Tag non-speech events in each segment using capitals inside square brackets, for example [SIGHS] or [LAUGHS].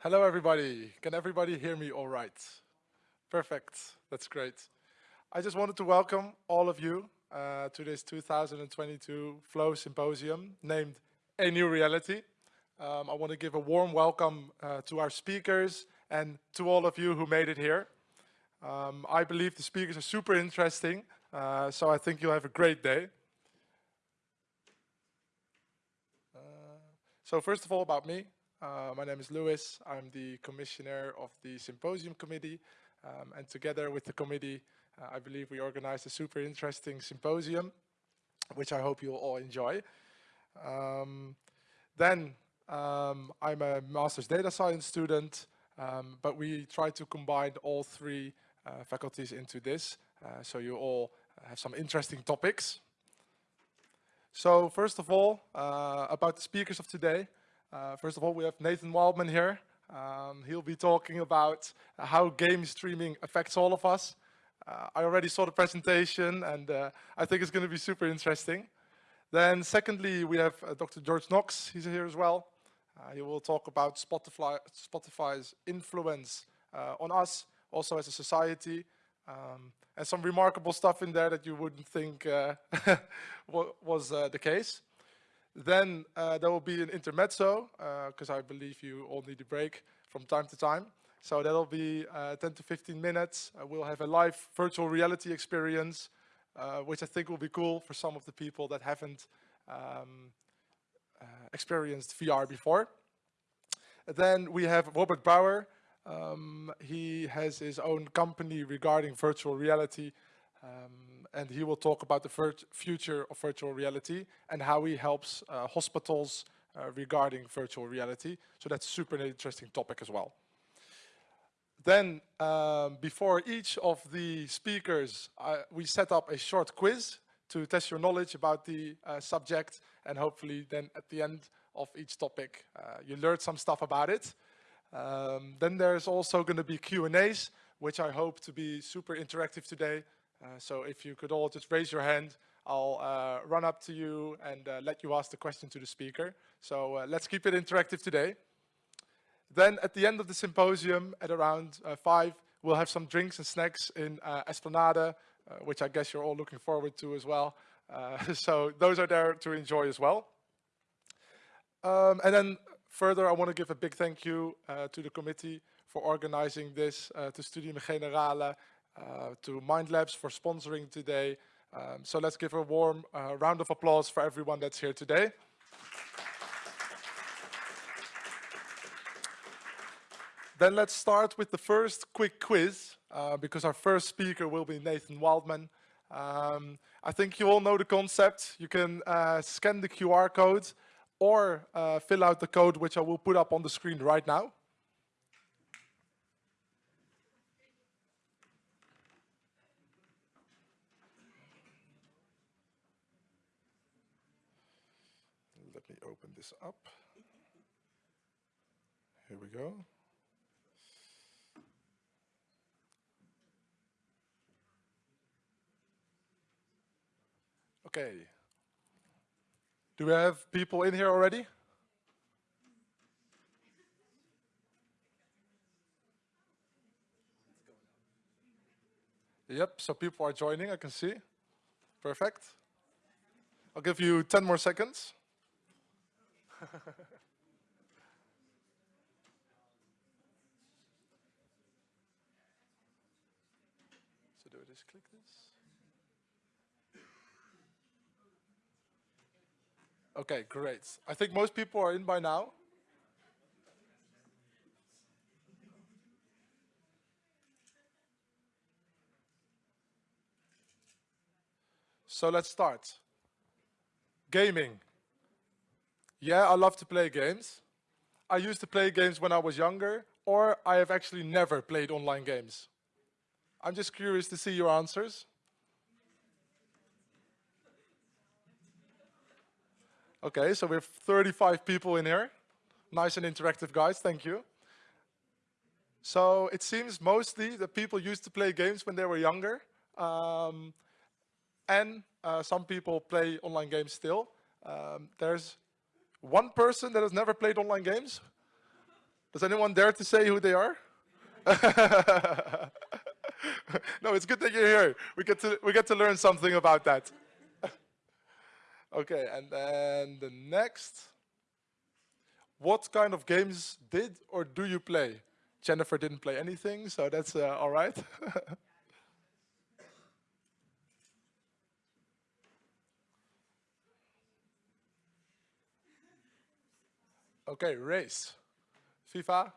Hello, everybody. Can everybody hear me all right? Perfect. That's great. I just wanted to welcome all of you uh, to this 2022 Flow Symposium named A New Reality. Um, I want to give a warm welcome uh, to our speakers and to all of you who made it here. Um, I believe the speakers are super interesting, uh, so I think you'll have a great day. Uh, so first of all about me, uh, my name is Lewis. I'm the commissioner of the symposium committee. Um, and together with the committee, uh, I believe we organized a super interesting symposium, which I hope you'll all enjoy. Um, then um, I'm a master's data science student, um, but we try to combine all three faculties into this. Uh, so you all have some interesting topics. So first of all, uh, about the speakers of today. Uh, first of all, we have Nathan Wildman here. Um, he'll be talking about uh, how game streaming affects all of us. Uh, I already saw the presentation and uh, I think it's going to be super interesting. Then secondly, we have uh, Dr. George Knox. He's here as well. Uh, he will talk about Spotify, Spotify's influence on us, also as a society. Um, and some remarkable stuff in there that you wouldn't think [LAUGHS] was the case. Then uh, there will be an intermezzo, because uh, I believe you all need a break from time to time. So that'll be uh, 10 to 15 minutes. Uh, we'll have a live virtual reality experience, uh, which I think will be cool for some of the people that haven't um, uh, experienced VR before. Then we have Robert Bauer. Um, he has his own company regarding virtual reality. Um, and he will talk about the future of virtual reality and how he helps uh, hospitals uh, regarding virtual reality. So that's super interesting topic as well. Then, um, before each of the speakers, uh, we set up a short quiz to test your knowledge about the uh, subject and hopefully then at the end of each topic, uh, you learned some stuff about it. Um, then there's also going to be Q&As, which I hope to be super interactive today uh, so if you could all just raise your hand, I'll uh, run up to you and uh, let you ask the question to the speaker. So let's keep it interactive today. Then at the end of the symposium at around 5, we'll have some drinks and snacks in Esplanade, which I guess you're all looking forward to as well. [LAUGHS] so those are there to enjoy as well. Um, and then further, I want to give a big thank you uh, to the committee for organizing this, uh, to Studium Generale uh, to Mind Labs for sponsoring today. Um, so let's give a warm uh, round of applause for everyone that's here today. then let's start with the first quick quiz, uh, because our first speaker will be Nathan Wildman. Um, I think you all know the concept. You can uh, scan the QR code or uh, fill out the code, which I will put up on the screen right now. Let me open this up. Here we go. Okay. Do we have people in here already? Yep, so people are joining, I can see. Perfect. I'll give you 10 more seconds. [LAUGHS] so do I just click this? Okay, great. I think most people are in by now. So let's start. Gaming. Yeah, I love to play games. I used to play games when I was younger, or I have actually never played online games. I'm just curious to see your answers. Okay, so we have 35 people in here. Nice and interactive guys, thank you. So it seems mostly that people used to play games when they were younger. Um, and uh, some people play online games still. Um, there's one person that has never played online games. Does anyone dare to say who they are? [LAUGHS] no, it's good that you're here. We get to, we get to learn something about that. Okay, and then the next. What kind of games did or do you play? Jennifer didn't play anything, so that's uh, all right. [LAUGHS] okay, race. FIFA.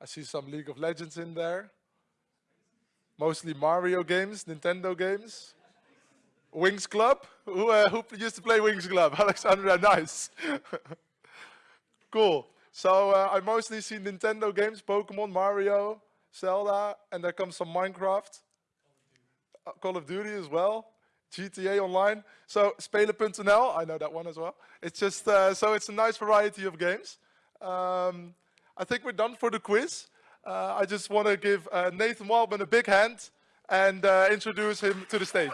I see some League of Legends in there. Mostly Mario games, Nintendo games. Winx Club? Who, uh, who used to play Winx Club? [LAUGHS] Alexandra, nice. [LAUGHS] cool. So uh, I mostly see Nintendo games, Pokemon, Mario, Zelda, and there comes some Minecraft. Uh, Call of Duty as well. GTA Online. So Spelen.nl, I know that one as well. It's just, uh, so it's a nice variety of games. Um, I think we're done for the quiz. Uh, I just want to give uh, Nathan Wildman a big hand and uh, introduce him to the stage.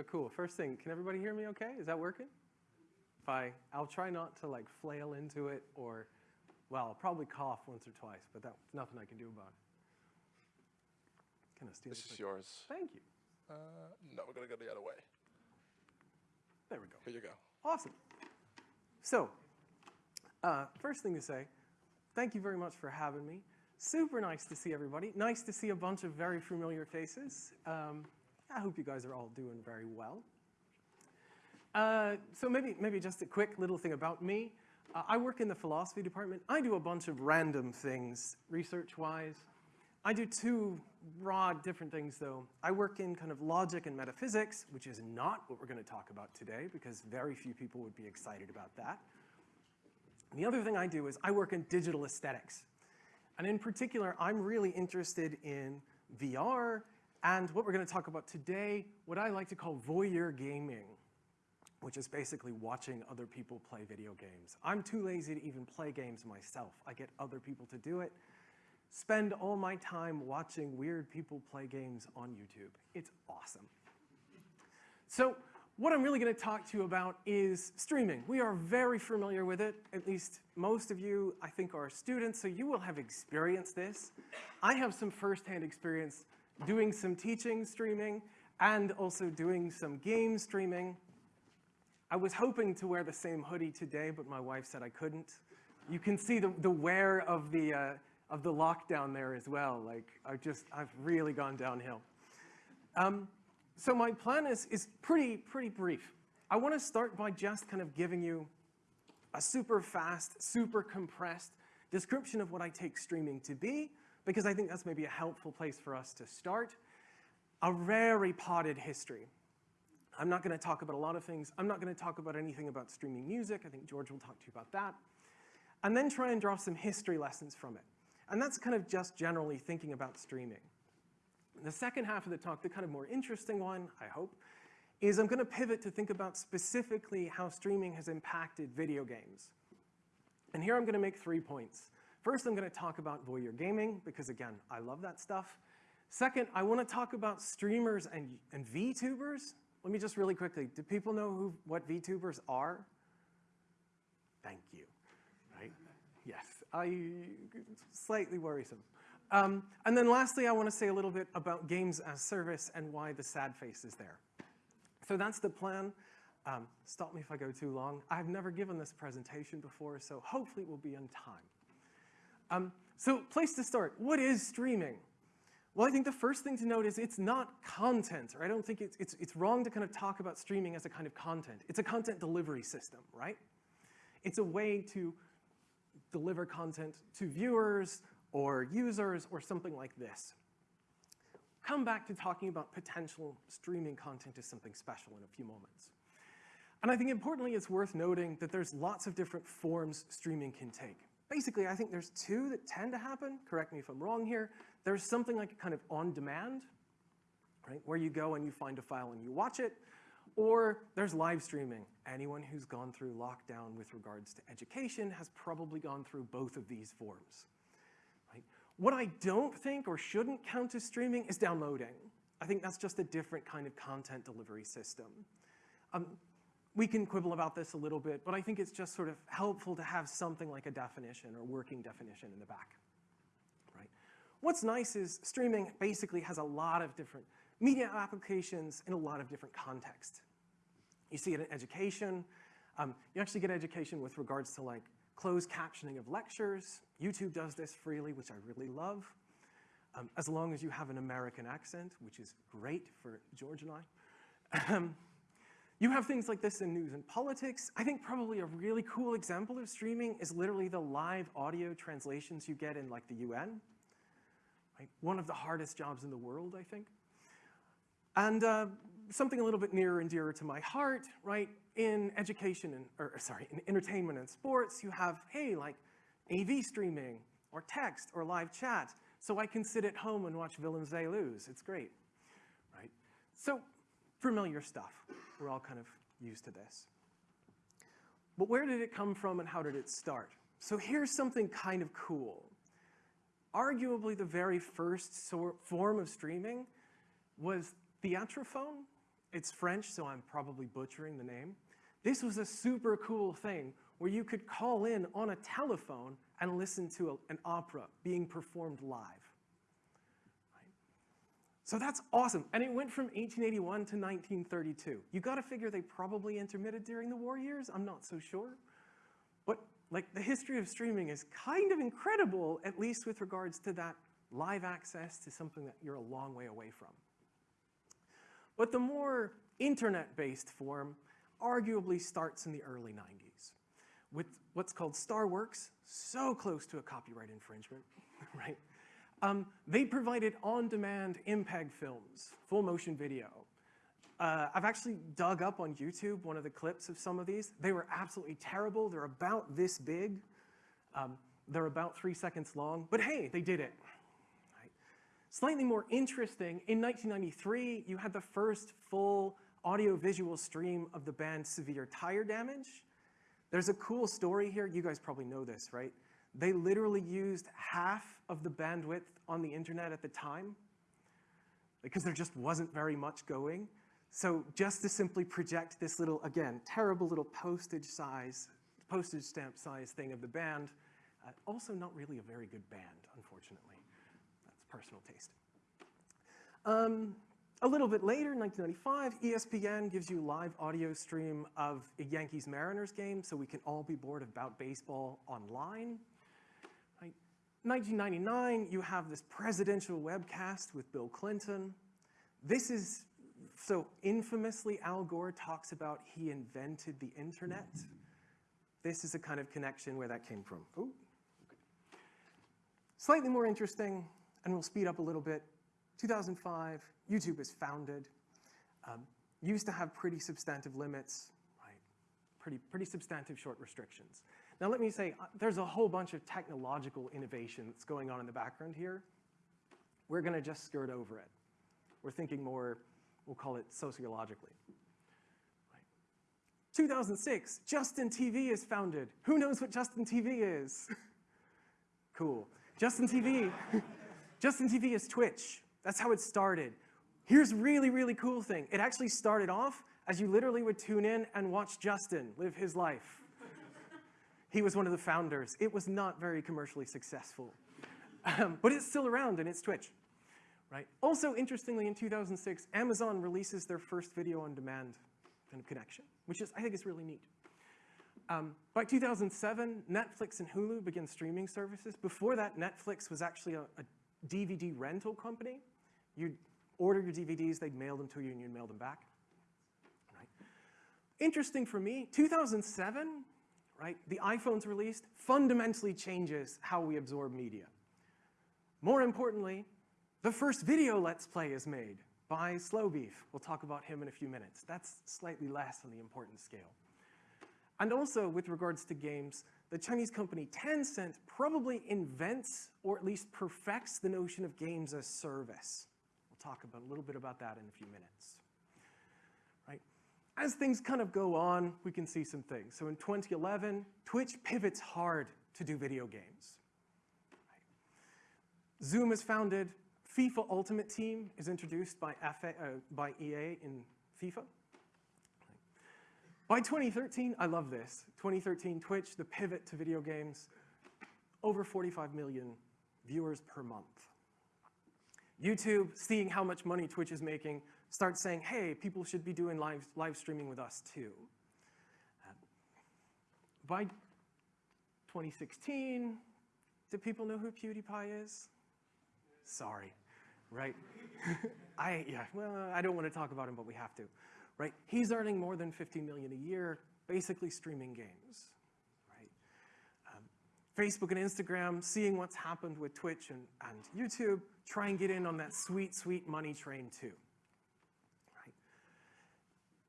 So cool. First thing, can everybody hear me okay? Is that working? If I, I'll try not to like flail into it or, well, I'll probably cough once or twice, but that's nothing I can do about it. Can I steal This the is yours. Thank you. Uh, no, we're going to go the other way. There we go. Here you go. Awesome. So, uh, first thing to say, thank you very much for having me. Super nice to see everybody. Nice to see a bunch of very familiar faces. Um, I hope you guys are all doing very well. Uh, so maybe, maybe just a quick little thing about me. Uh, I work in the philosophy department. I do a bunch of random things research-wise. I do two broad different things though. I work in kind of logic and metaphysics, which is not what we're gonna talk about today because very few people would be excited about that. The other thing I do is I work in digital aesthetics. And in particular, I'm really interested in VR and what we're gonna talk about today, what I like to call voyeur gaming, which is basically watching other people play video games. I'm too lazy to even play games myself. I get other people to do it spend all my time watching weird people play games on YouTube. It's awesome. So what I'm really going to talk to you about is streaming. We are very familiar with it. At least most of you, I think, are students, so you will have experienced this. I have some firsthand experience doing some teaching streaming and also doing some game streaming. I was hoping to wear the same hoodie today, but my wife said I couldn't. You can see the, the wear of the, uh, of the lockdown there as well. Like, I just, I've really gone downhill. Um, so my plan is, is pretty, pretty brief. I want to start by just kind of giving you a super fast, super compressed description of what I take streaming to be, because I think that's maybe a helpful place for us to start. A very potted history. I'm not going to talk about a lot of things. I'm not going to talk about anything about streaming music. I think George will talk to you about that. And then try and draw some history lessons from it. And that's kind of just generally thinking about streaming. The second half of the talk, the kind of more interesting one, I hope, is I'm going to pivot to think about specifically how streaming has impacted video games. And here I'm going to make three points. First, I'm going to talk about voyeur gaming, because again, I love that stuff. Second, I want to talk about streamers and, and VTubers. Let me just really quickly, do people know who, what VTubers are? Thank you, right? Yes, I, slightly worrisome. Um, and then lastly, I want to say a little bit about games as service and why the sad face is there. So that's the plan. Um, stop me if I go too long. I've never given this presentation before, so hopefully it will be on time. Um, so place to start, what is streaming? Well, I think the first thing to note is it's not content, I don't think it's, it's, it's wrong to kind of talk about streaming as a kind of content. It's a content delivery system, right? It's a way to deliver content to viewers or users or something like this. Come back to talking about potential streaming content as something special in a few moments. And I think importantly, it's worth noting that there's lots of different forms streaming can take. Basically, I think there's two that tend to happen. Correct me if I'm wrong here. There's something like kind of on demand, right, where you go and you find a file and you watch it. Or there's live streaming. Anyone who's gone through lockdown with regards to education has probably gone through both of these forms. Right? What I don't think or shouldn't count as streaming is downloading. I think that's just a different kind of content delivery system. Um, we can quibble about this a little bit, but I think it's just sort of helpful to have something like a definition or working definition in the back. Right? What's nice is streaming basically has a lot of different media applications in a lot of different contexts. You see it in education. Um, you actually get education with regards to like closed captioning of lectures. YouTube does this freely, which I really love. Um, as long as you have an American accent, which is great for George and I. [LAUGHS] You have things like this in news and politics. I think probably a really cool example of streaming is literally the live audio translations you get in like the UN. One of the hardest jobs in the world, I think. And uh, something a little bit nearer and dearer to my heart, right? In education and, or sorry, in entertainment and sports, you have, hey, like AV streaming or text or live chat. So I can sit at home and watch Willem Zee lose. It's great, right? So familiar stuff. We're all kind of used to this. But where did it come from and how did it start? So here's something kind of cool. Arguably the very first sort form of streaming was Theatrophone. It's French, so I'm probably butchering the name. This was a super cool thing where you could call in on a telephone and listen to a, an opera being performed live. So that's awesome. And it went from 1881 to 1932. You gotta figure they probably intermitted during the war years. I'm not so sure. But like the history of streaming is kind of incredible, at least with regards to that live access to something that you're a long way away from. But the more internet-based form arguably starts in the early 90s with what's called Starworks, so close to a copyright infringement, [LAUGHS] right? Um, they provided on-demand MPEG films, full motion video. Uh, I've actually dug up on YouTube one of the clips of some of these. They were absolutely terrible. They're about this big. Um, they're about three seconds long, but hey, they did it. Right. Slightly more interesting, in 1993, you had the first full audio-visual stream of the band Severe Tire Damage. There's a cool story here. You guys probably know this, right? They literally used half of the bandwidth on the internet at the time because there just wasn't very much going. So just to simply project this little, again, terrible little postage size, postage stamp size thing of the band, uh, also not really a very good band, unfortunately. That's personal taste. Um, a little bit later, 1995, ESPN gives you live audio stream of a Yankees-Mariners game so we can all be bored about baseball online. 1999, you have this presidential webcast with Bill Clinton. This is, so infamously, Al Gore talks about he invented the internet. This is a kind of connection where that came from. Ooh. Slightly more interesting, and we'll speed up a little bit. 2005, YouTube is founded. Um, used to have pretty substantive limits, right? Pretty, pretty substantive short restrictions. Now let me say, uh, there's a whole bunch of technological innovation that's going on in the background here. We're gonna just skirt over it. We're thinking more, we'll call it sociologically. 2006, Justin TV is founded. Who knows what Justin TV is? [LAUGHS] cool. Justin TV, [LAUGHS] Justin TV is Twitch. That's how it started. Here's really, really cool thing. It actually started off as you literally would tune in and watch Justin live his life. He was one of the founders. It was not very commercially successful. Um, but it's still around and it's Twitch. Right? Also, interestingly, in 2006, Amazon releases their first video on demand kind of connection, which is, I think is really neat. Um, by 2007, Netflix and Hulu began streaming services. Before that, Netflix was actually a, a DVD rental company. You'd order your DVDs, they'd mail them to you, and you'd mail them back. Right? Interesting for me, 2007, right? The iPhone's released fundamentally changes how we absorb media. More importantly, the first video Let's Play is made by Slowbeef. We'll talk about him in a few minutes. That's slightly less on the importance scale. And also, with regards to games, the Chinese company Tencent probably invents, or at least perfects, the notion of games as service. We'll talk about a little bit about that in a few minutes. Right? as things kind of go on, we can see some things. So in 2011, Twitch pivots hard to do video games. Zoom is founded. FIFA Ultimate Team is introduced by, FA, uh, by EA in FIFA. By 2013, I love this. 2013, Twitch, the pivot to video games, over 45 million viewers per month. YouTube, seeing how much money Twitch is making, starts saying, hey, people should be doing live, live streaming with us too. By 2016, do people know who PewDiePie is? Sorry, right? [LAUGHS] I, yeah, well, I don't want to talk about him, but we have to, right? He's earning more than 50 million a year, basically streaming games, right? Um, Facebook and Instagram, seeing what's happened with Twitch and, and YouTube, try and get in on that sweet, sweet money train too.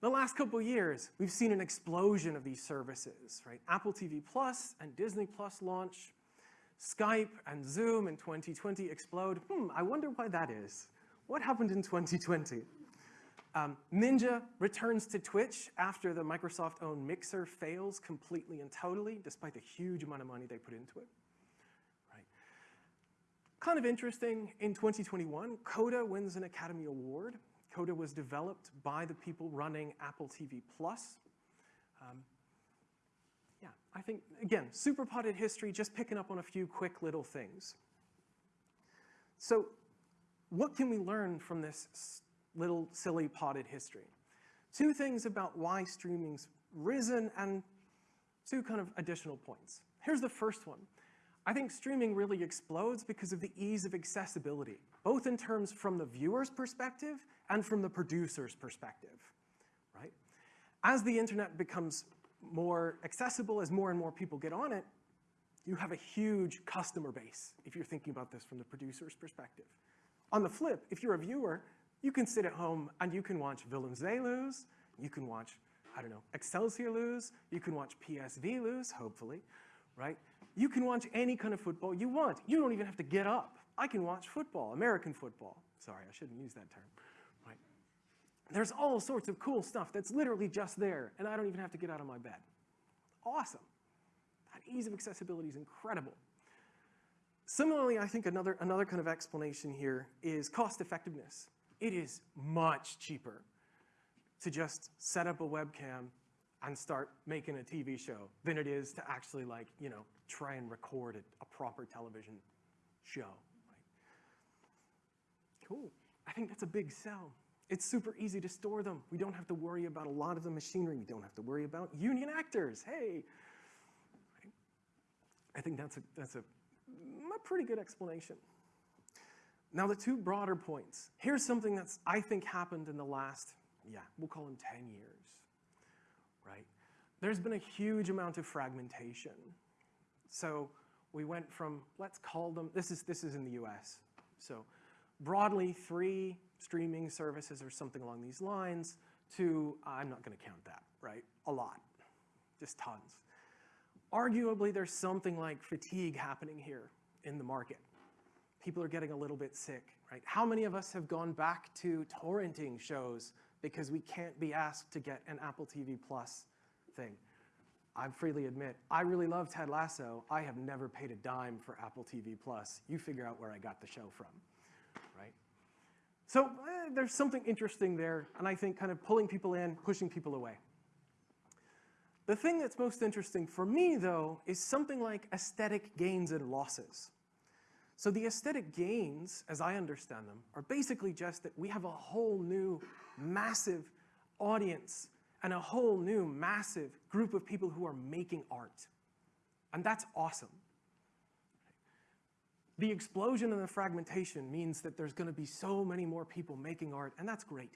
The last couple years, we've seen an explosion of these services, right? Apple TV Plus and Disney Plus launch, Skype and Zoom in 2020 explode. Hmm, I wonder why that is. What happened in 2020? Um, Ninja returns to Twitch after the Microsoft-owned Mixer fails completely and totally, despite the huge amount of money they put into it. Right. Kind of interesting, in 2021, Coda wins an Academy Award. Coda was developed by the people running Apple TV Plus. Um, yeah, I think, again, super potted history, just picking up on a few quick little things. So what can we learn from this little silly potted history? Two things about why streaming's risen and two kind of additional points. Here's the first one. I think streaming really explodes because of the ease of accessibility, both in terms from the viewer's perspective and from the producer's perspective, right? As the internet becomes more accessible, as more and more people get on it, you have a huge customer base if you're thinking about this from the producer's perspective. On the flip, if you're a viewer, you can sit at home and you can watch Willem-Zee lose, you can watch, I don't know, Excelsior lose, you can watch PSV lose, hopefully, right? You can watch any kind of football you want. You don't even have to get up. I can watch football, American football. Sorry, I shouldn't use that term, right? There's all sorts of cool stuff that's literally just there, and I don't even have to get out of my bed. Awesome. That ease of accessibility is incredible. Similarly, I think another, another kind of explanation here is cost effectiveness. It is much cheaper to just set up a webcam and start making a TV show than it is to actually like, you know, try and record a, a proper television show. Cool. I think that's a big sell. It's super easy to store them. We don't have to worry about a lot of the machinery. We don't have to worry about union actors. Hey. I think that's a, that's a, a pretty good explanation. Now the two broader points. Here's something that's, I think, happened in the last, yeah, we'll call them 10 years right? There's been a huge amount of fragmentation. So we went from, let's call them, this is, this is in the US. So broadly three streaming services or something along these lines to, I'm not gonna count that, right? A lot, just tons. Arguably there's something like fatigue happening here in the market. People are getting a little bit sick, right? How many of us have gone back to torrenting shows because we can't be asked to get an Apple TV Plus thing. I freely admit, I really love Ted Lasso. I have never paid a dime for Apple TV Plus. You figure out where I got the show from? So eh, there's something interesting there, and I think kind of pulling people in, pushing people away. The thing that's most interesting for me, though, is something like aesthetic gains and losses. So the aesthetic gains, as I understand them, are basically just that we have a whole new massive audience and a whole new massive group of people who are making art. And that's awesome. The explosion and the fragmentation means that there's going to be so many more people making art, and that's great.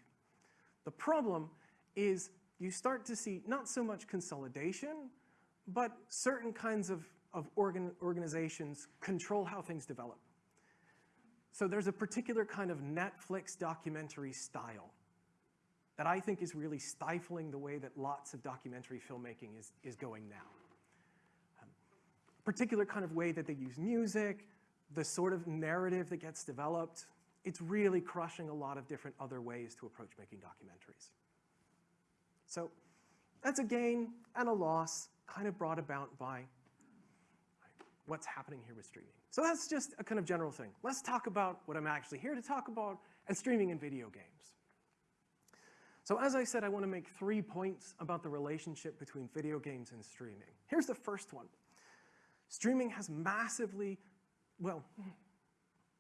The problem is you start to see not so much consolidation, but certain kinds of of organ organizations control how things develop. So there's a particular kind of Netflix documentary style that I think is really stifling the way that lots of documentary filmmaking is, is going now. Um, particular kind of way that they use music, the sort of narrative that gets developed, it's really crushing a lot of different other ways to approach making documentaries. So that's a gain and a loss kind of brought about by what's happening here with streaming. So that's just a kind of general thing. Let's talk about what I'm actually here to talk about, and streaming in video games. So as I said, I want to make three points about the relationship between video games and streaming. Here's the first one. Streaming has massively, well,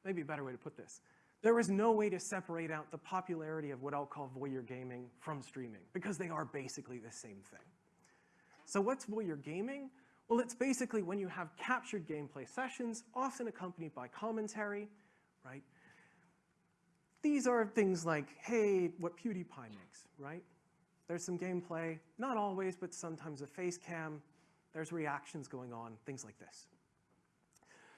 maybe a better way to put this. There is no way to separate out the popularity of what I'll call voyeur gaming from streaming, because they are basically the same thing. So what's voyeur gaming? Well, it's basically when you have captured gameplay sessions, often accompanied by commentary, right? These are things like, hey, what PewDiePie makes, right? There's some gameplay, not always, but sometimes a face cam. There's reactions going on, things like this.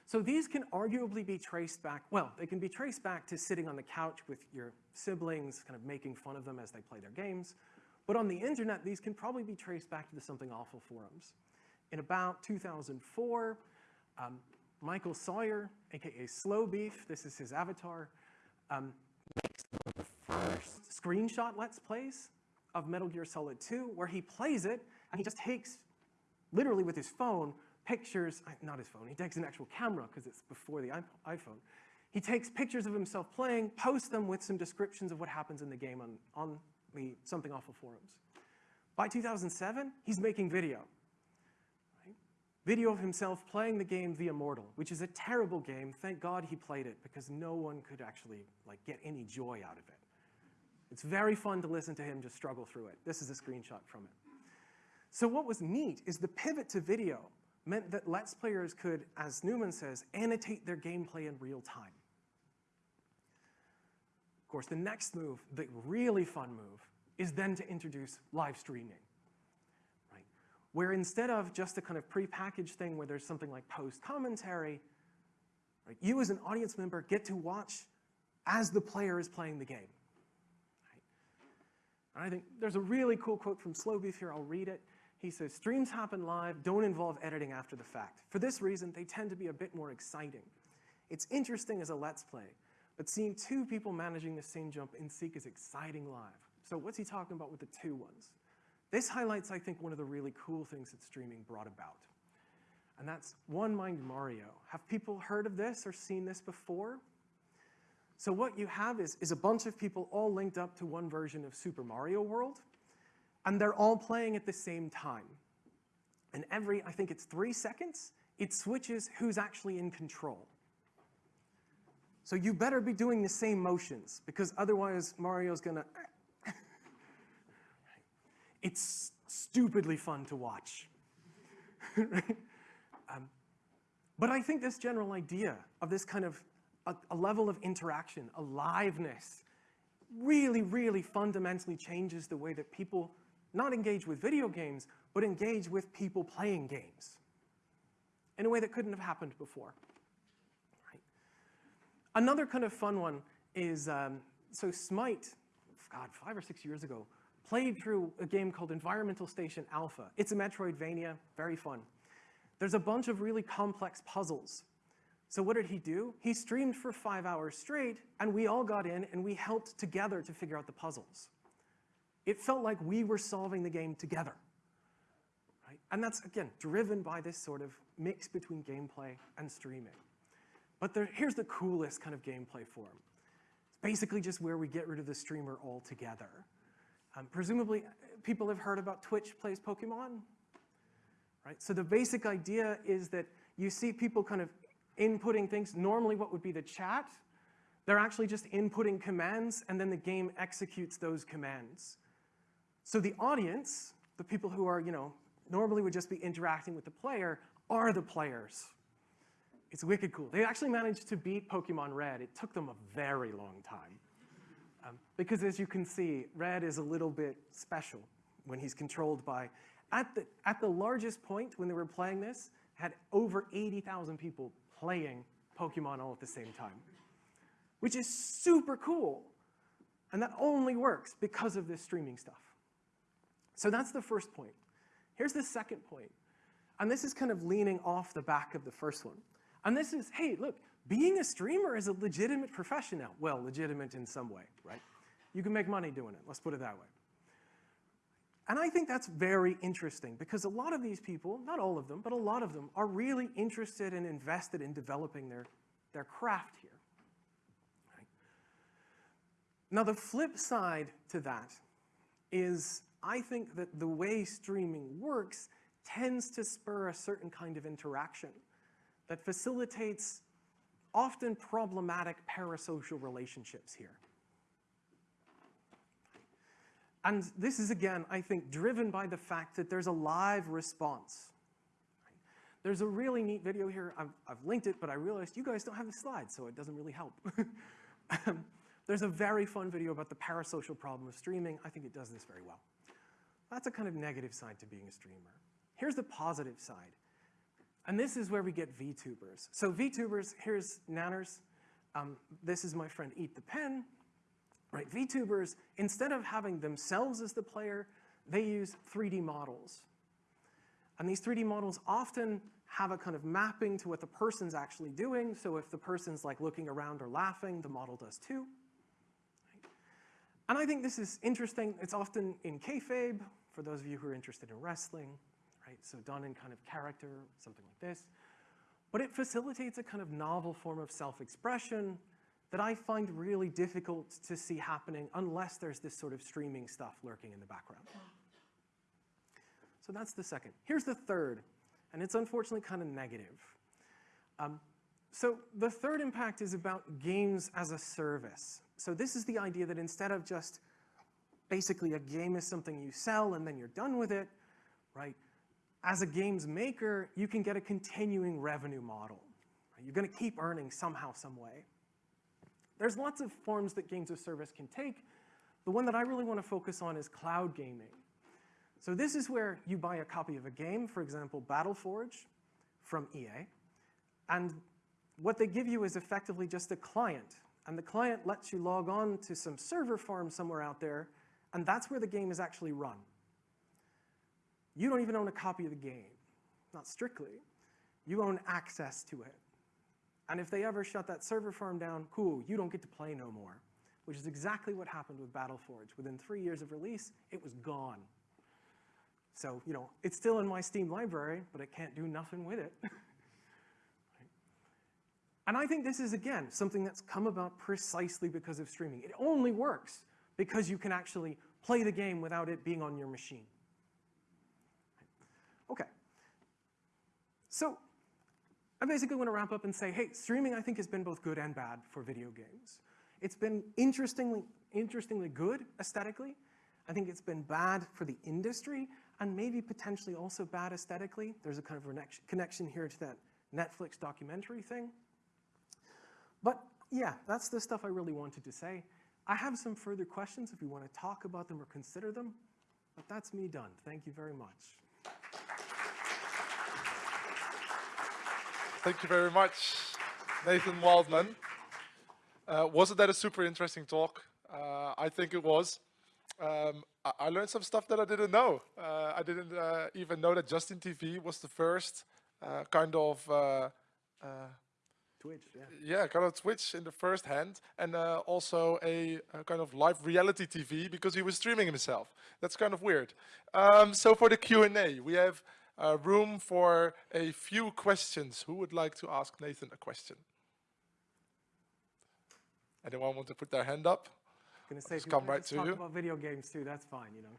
So these can arguably be traced back, well, they can be traced back to sitting on the couch with your siblings, kind of making fun of them as they play their games. But on the internet, these can probably be traced back to the Something Awful forums. In about 2004, um, Michael Sawyer, aka Slowbeef, this is his avatar, um, makes the first screenshot Let's Plays of Metal Gear Solid 2, where he plays it, and he just takes, literally with his phone, pictures, not his phone, he takes an actual camera, because it's before the iPhone. He takes pictures of himself playing, posts them with some descriptions of what happens in the game on, on the Something Awful forums. By 2007, he's making video video of himself playing the game The Immortal, which is a terrible game. Thank God he played it because no one could actually like get any joy out of it. It's very fun to listen to him just struggle through it. This is a screenshot from it. So what was neat is the pivot to video meant that Let's Players could, as Newman says, annotate their gameplay in real time. Of course, the next move, the really fun move, is then to introduce live streaming right? where instead of just a kind of prepackaged thing where there's something like post commentary, right, you as an audience member get to watch as the player is playing the game. Right? And I think there's a really cool quote from Slowbeef here, I'll read it. He says, streams happen live, don't involve editing after the fact. For this reason, they tend to be a bit more exciting. It's interesting as a let's play, but seeing two people managing the same jump in Seek is exciting live. So what's he talking about with the two ones? This highlights, I think, one of the really cool things that streaming brought about. And that's One Mind Mario. Have people heard of this or seen this before? So what you have is, is a bunch of people all linked up to one version of Super Mario World, and they're all playing at the same time. And every, I think it's three seconds, it switches who's actually in control. So you better be doing the same motions, because otherwise Mario's gonna [LAUGHS] it's stupidly fun to watch. [LAUGHS] um, but I think this general idea of this kind of a, a level of interaction, aliveness, really, really fundamentally changes the way that people not engage with video games, but engage with people playing games in a way that couldn't have happened before. Right? Another kind of fun one is, um, so Smite, God, five or six years ago, played through a game called Environmental Station Alpha. It's a Metroidvania, very fun. There's a bunch of really complex puzzles. So what did he do? He streamed for five hours straight, and we all got in, and we helped together to figure out the puzzles. It felt like we were solving the game together. Right? And that's, again, driven by this sort of mix between gameplay and streaming. But there, here's the coolest kind of gameplay form. It's basically just where we get rid of the streamer altogether. Um, presumably, people have heard about Twitch plays Pokemon, right? So the basic idea is that you see people kind of inputting things, normally what would be the chat, they're actually just inputting commands, and then the game executes those commands. So the audience, the people who are, you know, normally would just be interacting with the player, are the players. It's wicked cool. They actually managed to beat Pokemon Red. It took them a very long time. Um, because as you can see, Red is a little bit special when he's controlled by, at the, at the largest point when they were playing this, had over 80,000 people playing Pokemon all at the same time, which is super cool. And that only works because of this streaming stuff. So that's the first point. Here's the second point. And this is kind of leaning off the back of the first one. And this is, hey, look, being a streamer is a legitimate profession now. Well, legitimate in some way, right? You can make money doing it, let's put it that way. And I think that's very interesting because a lot of these people, not all of them, but a lot of them are really interested and invested in developing their, their craft here. Right? Now, the flip side to that is I think that the way streaming works tends to spur a certain kind of interaction that facilitates often problematic parasocial relationships here. And this is, again, I think, driven by the fact that there's a live response. There's a really neat video here. I've, I've linked it, but I realized you guys don't have the slides, so it doesn't really help. [LAUGHS] There's a very fun video about the parasocial problem of streaming. I think it does this very well. That's a kind of negative side to being a streamer. Here's the positive side. And this is where we get VTubers. So VTubers, here's Nanners. Um, this is my friend Eat the Pen. Right, VTubers, instead of having themselves as the player, they use 3D models. And these 3D models often have a kind of mapping to what the person's actually doing. So if the person's like looking around or laughing, the model does too. And I think this is interesting. It's often in kayfabe, for those of you who are interested in wrestling, right? So done in kind of character, something like this. But it facilitates a kind of novel form of self-expression that I find really difficult to see happening unless there's this sort of streaming stuff lurking in the background. So that's the second. Here's the third, and it's unfortunately kind of negative. Um, so the third impact is about games as a service. So this is the idea that instead of just basically a game is something you sell and then you're done with it, right? As a games maker, you can get a continuing revenue model. Right? You're going to keep earning somehow, some way. There's lots of forms that games of service can take. The one that I really want to focus on is cloud gaming. So this is where you buy a copy of a game, for example, Battleforge from EA, and what they give you is effectively just a client. And the client lets you log on to some server farm somewhere out there, and that's where the game is actually run. You don't even own a copy of the game, not strictly. You own access to it. And if they ever shut that server farm down, cool, you don't get to play no more, which is exactly what happened with Battleforge. Within three years of release, it was gone. So, you know, it's still in my Steam library, but it can't do nothing with it. [LAUGHS] and I think this is, again, something that's come about precisely because of streaming. It only works because you can actually play the game without it being on your machine. Okay. So I basically want to wrap up and say, hey, streaming I think has been both good and bad for video games. It's been interestingly, interestingly good aesthetically. I think it's been bad for the industry and maybe potentially also bad aesthetically. There's a kind of connection here to that Netflix documentary thing. But yeah, that's the stuff I really wanted to say. I have some further questions if you want to talk about them or consider them, but that's me done. Thank you very much. Thank you very much, Nathan Wildman. Uh, wasn't that a super interesting talk? Uh, I think it was. Um, I, I, learned some stuff that I didn't know. Uh, I didn't uh, even know that Justin TV was the first uh, kind of uh, Twitch, yeah. Yeah, kind of Twitch in the first hand, and also a, a, kind of live reality TV because he was streaming himself. That's kind of weird. Um, so for the Q&A, we have uh, room for a few questions. Who would like to ask Nathan a question? Anyone want to put their hand up? I'm gonna say, come right to talk you. about video games too, that's fine, you know.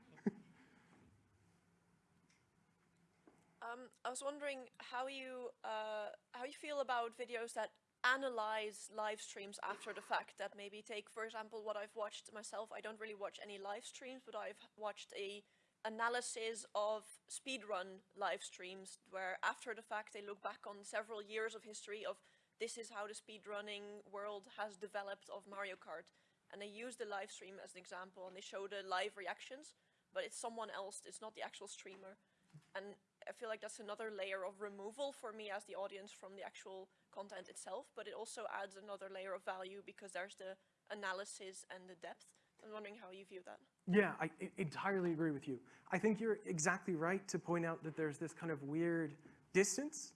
Um, I was wondering how you uh, how you feel about videos that analyze live streams after the fact. That maybe take, for example, what I've watched myself. I don't really watch any live streams, but I've watched a analysis of speedrun live streams where after the fact they look back on several years of history of this is how the speedrunning world has developed of Mario Kart and they use the live stream as an example and they show the live reactions but it's someone else it's not the actual streamer and I feel like that's another layer of removal for me as the audience from the actual content itself but it also adds another layer of value because there's the analysis and the depth I'm wondering how you view that. Yeah, I, entirely agree with you. I think you're exactly right to point out that there's this kind of weird distance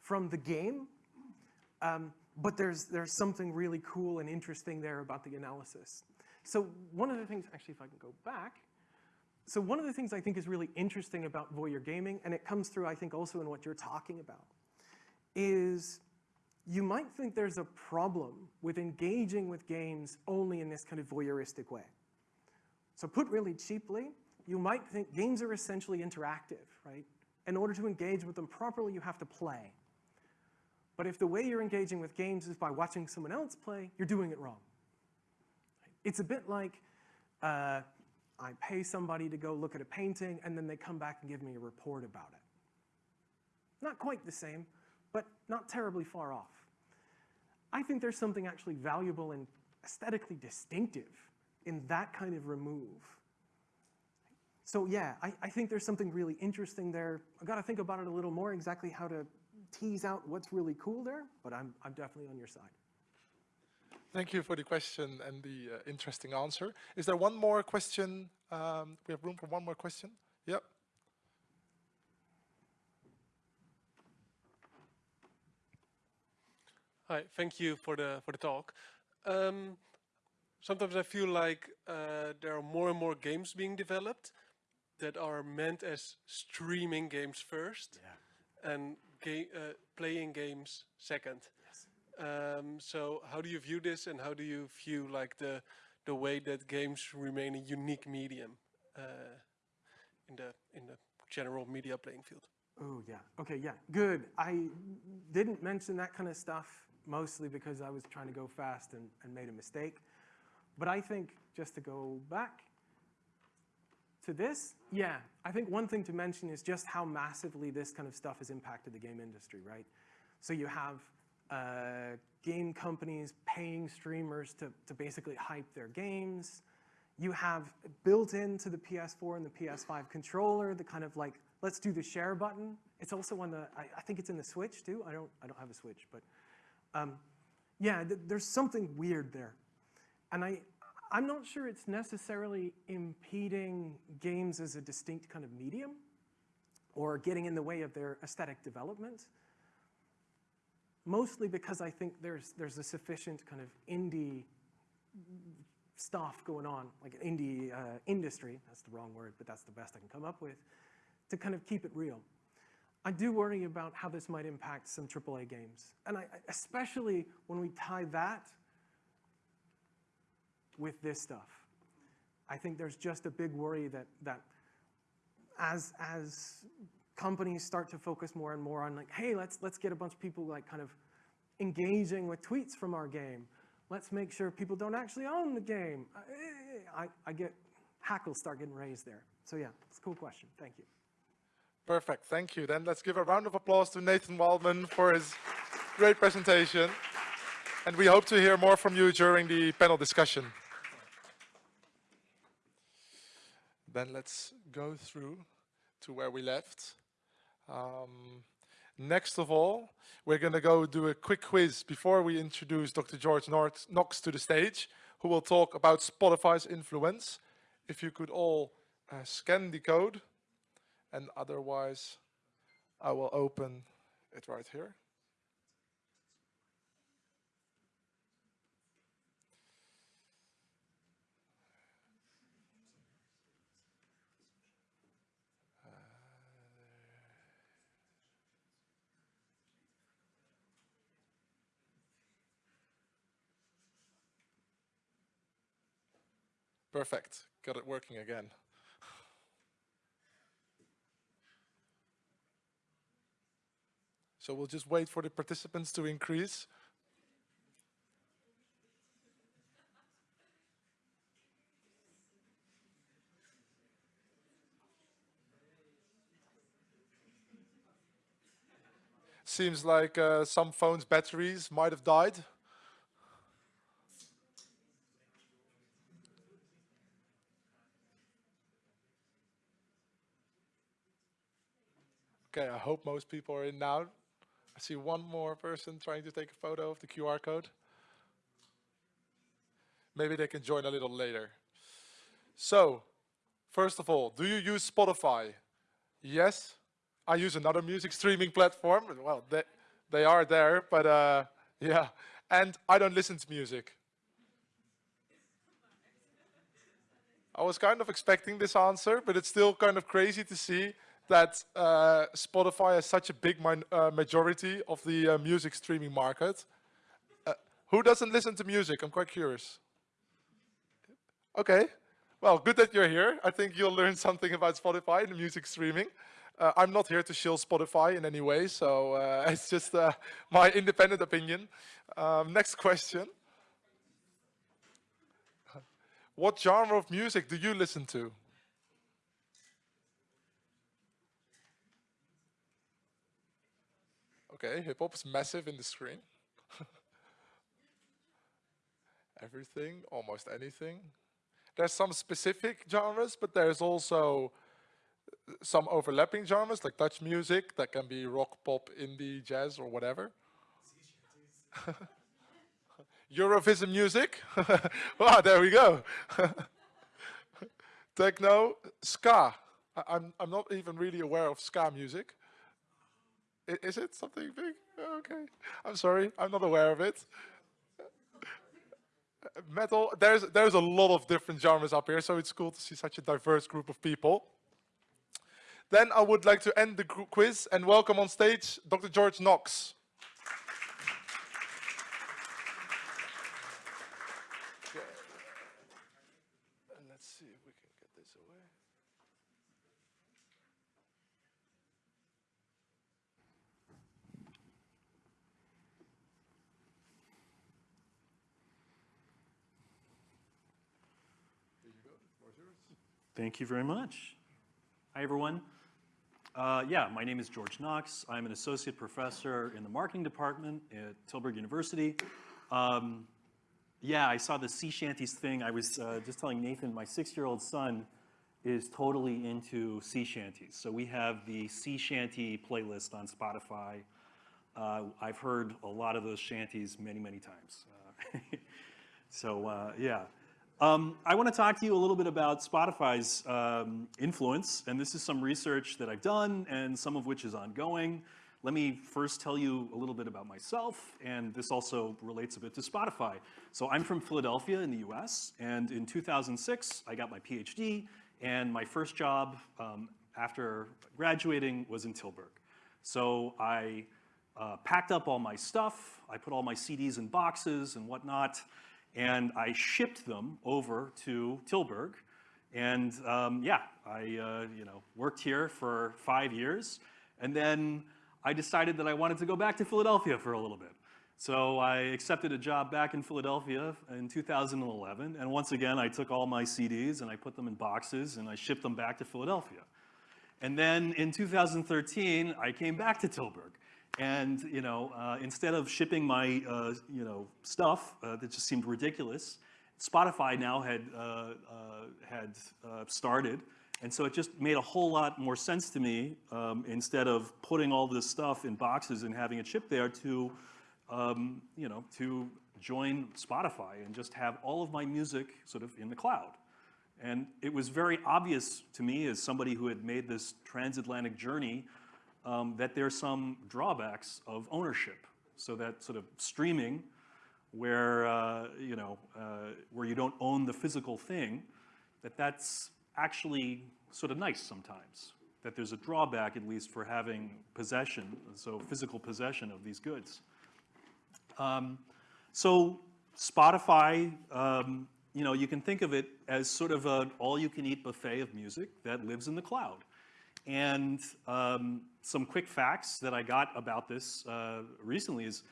from the game, um, but there's, there's something really cool and interesting there about the analysis. So one of the things, actually if I can go back, so one of the things I think is really interesting about voyeur gaming, and it comes through, I think, also in what you're talking about, is you might think there's a problem with engaging with games only in this kind of voyeuristic way. So put really cheaply, you might think games are essentially interactive, right? In order to engage with them properly, you have to play. But if the way you're engaging with games is by watching someone else play, you're doing it wrong. It's a bit like uh, I pay somebody to go look at a painting and then they come back and give me a report about it. Not quite the same, but not terribly far off. I think there's something actually valuable and aesthetically distinctive in that kind of remove. So yeah, I, I think there's something really interesting there. I've got to think about it a little more, exactly how to tease out what's really cool there, but I'm, I'm definitely on your side. Thank you for the question and the uh, interesting answer. Is there one more question? Um, we have room for one more question. Yep. Hi, thank you for the for the talk. Um, sometimes I feel like uh, there are more and more games being developed that are meant as streaming games first and ga uh, playing games second. Um, so how do you view this and how do you view like the the way that games remain a unique medium uh, in the in the general media playing field? Oh, yeah. Okay, yeah, good. I didn't mention that kind of stuff mostly because I was trying to go fast and, and made a mistake. But I think just to go back to this, yeah, I think one thing to mention is just how massively this kind of stuff has impacted the game industry, right? So you have uh, game companies paying streamers to, to basically hype their games. You have built into the PS4 and the PS5 controller the kind of like, let's do the share button. It's also on the, I, I think it's in the Switch too. I don't, I don't have a Switch, but um, yeah, th there's something weird there. And I, I'm not sure it's necessarily impeding games as a distinct kind of medium or getting in the way of their aesthetic development. Mostly because I think there's, there's a sufficient kind of indie stuff going on, like an indie uh, industry, that's the wrong word, but that's the best I can come up with, to kind of keep it real. I do worry about how this might impact some AAA games. And I, especially when we tie that with this stuff. I think there's just a big worry that, that as, as companies start to focus more and more on like, hey, let's, let's get a bunch of people like kind of engaging with tweets from our game. Let's make sure people don't actually own the game. I, I get, hackles start getting raised there. So yeah, it's a cool question. Thank you. Perfect, thank you. Then let's give a round of applause to Nathan Wildman for his great presentation. And we hope to hear more from you during the panel discussion. Then let's go through to where we left. Um, next of all, we're going to go do a quick quiz before we introduce Dr. George North Knox to the stage, who will talk about Spotify's influence. If you could all uh, scan the code and otherwise I will open it right here. Perfect, got it working again. So we'll just wait for the participants to increase. Seems like uh, some phones' batteries might have died. Okay, I hope most people are in now. I see one more person trying to take a photo of the QR code. Maybe they can join a little later. So, first of all, do you use Spotify? Yes. I use another music streaming platform. Well, they, they are there, but uh, yeah. And I don't listen to music. I was kind of expecting this answer, but it's still kind of crazy to see that uh, Spotify has such a big uh, majority of the uh, music streaming market. Uh, who doesn't listen to music? I'm quite curious. Okay. Well, good that you're here. I think you'll learn something about Spotify and music streaming. Uh, I'm not here to shill Spotify in any way, so uh, [LAUGHS] it's just my independent opinion. Um, next question. What genre of music do you listen to? Okay, hip hop is massive in the screen. [LAUGHS] Everything, almost anything. There's some specific genres, but there's also some overlapping genres like Dutch music that can be rock, pop, indie, jazz, or whatever. [LAUGHS] Eurovision music. [LAUGHS] wow, there we go. Techno, ska. I, I'm I'm not even really aware of ska music. Is it something big? Oh, okay, I'm sorry, I'm not aware of it. Metal. There's there's a lot of different genres up here, so it's cool to see such a diverse group of people. Then I would like to end the quiz and welcome on stage Dr. George Knox. And let's see if we can get this away. Thank you very much. Hi, everyone. Uh, yeah, my name is George Knox. I'm an associate professor in the marketing department at Tilburg University. Um, yeah, I saw the sea shanties thing. I was uh, just telling Nathan, my six-year-old son is totally into sea shanties. So we have the sea shanty playlist on Spotify. Uh, I've heard a lot of those shanties many, many times. Uh, [LAUGHS] so uh, yeah. Um, I want to talk to you a little bit about Spotify's um, influence, and this is some research that I've done and some of which is ongoing. Let me first tell you a little bit about myself, and this also relates a bit to Spotify. So I'm from Philadelphia in the US, and in 2006, I got my PhD, and my first job um, after graduating was in Tilburg. So I uh, packed up all my stuff, I put all my CDs in boxes and whatnot, and I shipped them over to Tilburg. And um, yeah, I uh, you know worked here for five years, and then I decided that I wanted to go back to Philadelphia for a little bit. So I accepted a job back in Philadelphia in 2011, and once again I took all my CDs and I put them in boxes and I shipped them back to Philadelphia. And then in 2013, I came back to Tilburg. And you know, uh, instead of shipping my uh, you know stuff uh, that just seemed ridiculous, Spotify now had uh, uh, had started, and so it just made a whole lot more sense to me um, instead of putting all this stuff in boxes and having it shipped there to um, you know to join Spotify and just have all of my music sort of in the cloud. And it was very obvious to me as somebody who had made this transatlantic journey um, that there's some drawbacks of ownership. So that sort of streaming, where uh, you know uh, where you don't own the physical thing, that that's actually sort of nice sometimes. That there's a drawback at least for having possession, so physical possession of these goods. Um, so Spotify, um, you know, you can think of it as sort of an all-you-can-eat buffet of music that lives in the cloud. And um, some quick facts that I got about this uh, recently is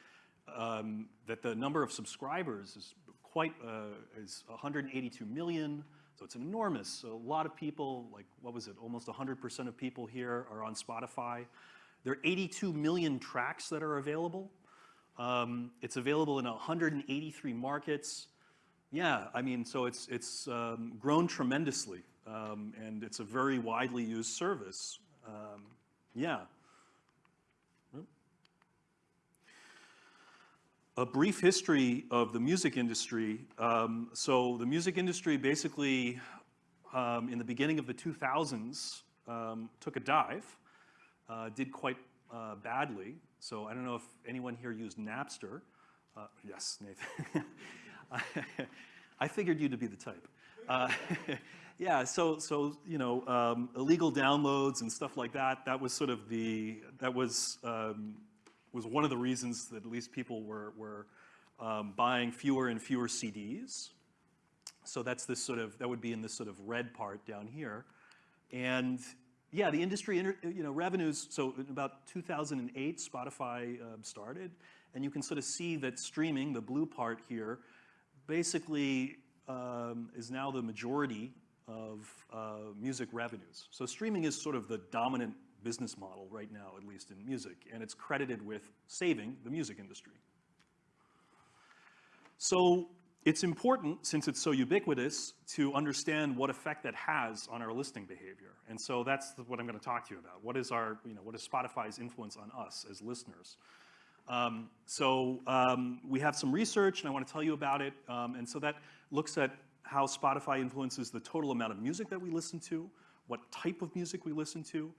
um, that the number of subscribers is quite uh, is 182 million. So it's enormous. So a lot of people, like what was it? Almost 100% of people here are on Spotify. There are 82 million tracks that are available. Um, it's available in 183 markets. Yeah, I mean, so it's it's um, grown tremendously um, and it's a very widely used service. Um, yeah. A brief history of the music industry. Um, so the music industry basically, um, in the beginning of the 2000s, um, took a dive, uh, did quite uh, badly. So I don't know if anyone here used Napster. Uh, yes, Nathan. [LAUGHS] I figured you to be the type. [LAUGHS] Uh, Yeah, so, so, you know, um, illegal downloads and stuff like that, that was sort of the, that was, um, was one of the reasons that at least people were, were um, buying fewer and fewer CDs. So that's this sort of, that would be in this sort of red part down here. And yeah, the industry, you know, revenues, so in about 2008, Spotify um, started, and you can sort of see that streaming, the blue part here, basically um, is now the majority of uh, music revenues. So streaming is sort of the dominant business model right now, at least in music, and it's credited with saving the music industry. So it's important, since it's so ubiquitous, to understand what effect that has on our listening behavior. And so that's what I'm going to talk to you about. What is our, you know, what is Spotify's influence on us as listeners? Um, so um, we have some research, and I want to tell you about it. Um, and so that looks at how Spotify influences the total amount of music that we listen to, what type of music we listen to,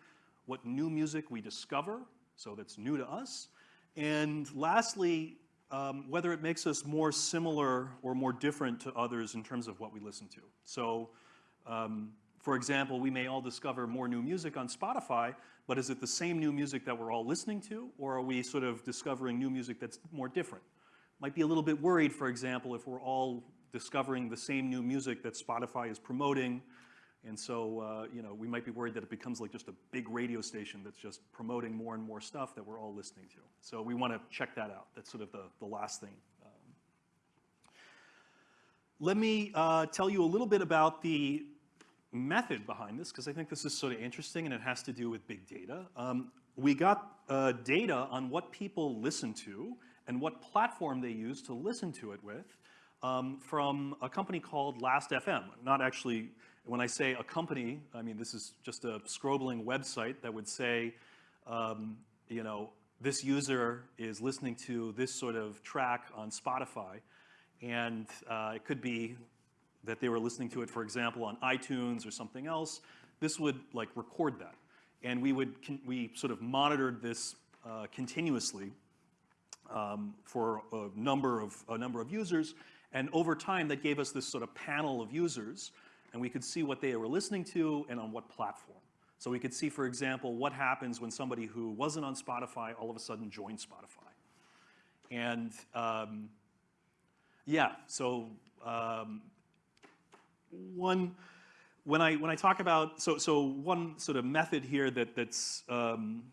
what new music we discover, so that's new to us, and lastly, um, whether it makes us more similar or more different to others in terms of what we listen to. So, um, for example, we may all discover more new music on Spotify, but is it the same new music that we're all listening to, or are we sort of discovering new music that's more different? Might be a little bit worried, for example, if we're all discovering the same new music that Spotify is promoting, and so, uh, you know, we might be worried that it becomes like just a big radio station that's just promoting more and more stuff that we're all listening to. So we want to check that out. That's sort of the, the last thing. Um, let me uh, tell you a little bit about the method behind this, because I think this is sort of interesting and it has to do with big data. Um, we got uh, data on what people listen to and what platform they use to listen to it with um, from a company called Last.fm. Not actually, when I say a company, I mean this is just a scrolling website that would say, um, you know, this user is listening to this sort of track on Spotify, and uh, it could be that they were listening to it, for example, on iTunes or something else. This would like record that, and we would we sort of monitored this uh, continuously um, for a number of a number of users, and over time, that gave us this sort of panel of users, and we could see what they were listening to and on what platform. So we could see, for example, what happens when somebody who wasn't on Spotify all of a sudden joined Spotify. And um, yeah, so um, one, when I, when I talk about, so, so one sort of method here that, that's, um,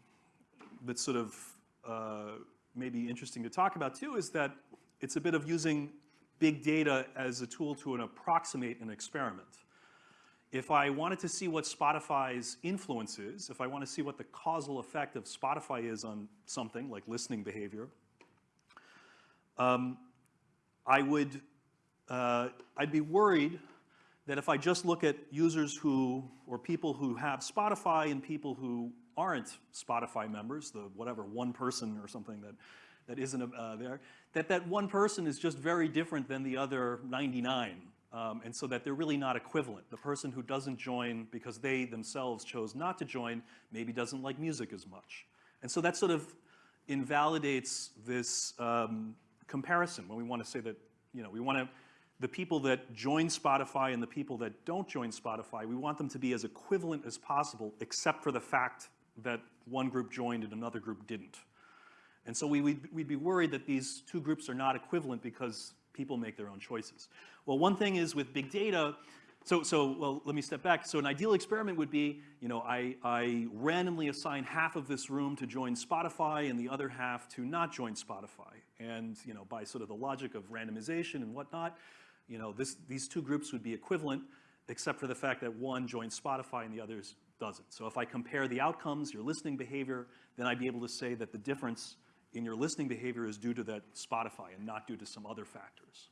that's sort of uh, maybe interesting to talk about too is that it's a bit of using big data as a tool to an approximate an experiment. If I wanted to see what Spotify's influence is, if I want to see what the causal effect of Spotify is on something like listening behavior, um, I would, uh, I'd be worried that if I just look at users who, or people who have Spotify and people who aren't Spotify members, the whatever, one person or something that, that isn't uh, there, that that one person is just very different than the other 99. Um, and so that they're really not equivalent. The person who doesn't join because they themselves chose not to join maybe doesn't like music as much. And so that sort of invalidates this um, comparison when we want to say that, you know, we want to, the people that join Spotify and the people that don't join Spotify, we want them to be as equivalent as possible, except for the fact that one group joined and another group didn't. And so we, we'd, we'd be worried that these two groups are not equivalent because people make their own choices. Well, one thing is with big data, so, so well, let me step back. So an ideal experiment would be, you know, I, I randomly assign half of this room to join Spotify and the other half to not join Spotify. And, you know, by sort of the logic of randomization and whatnot, you know, this, these two groups would be equivalent, except for the fact that one joins Spotify and the others doesn't. So if I compare the outcomes, your listening behavior, then I'd be able to say that the difference in your listening behavior is due to that Spotify and not due to some other factors.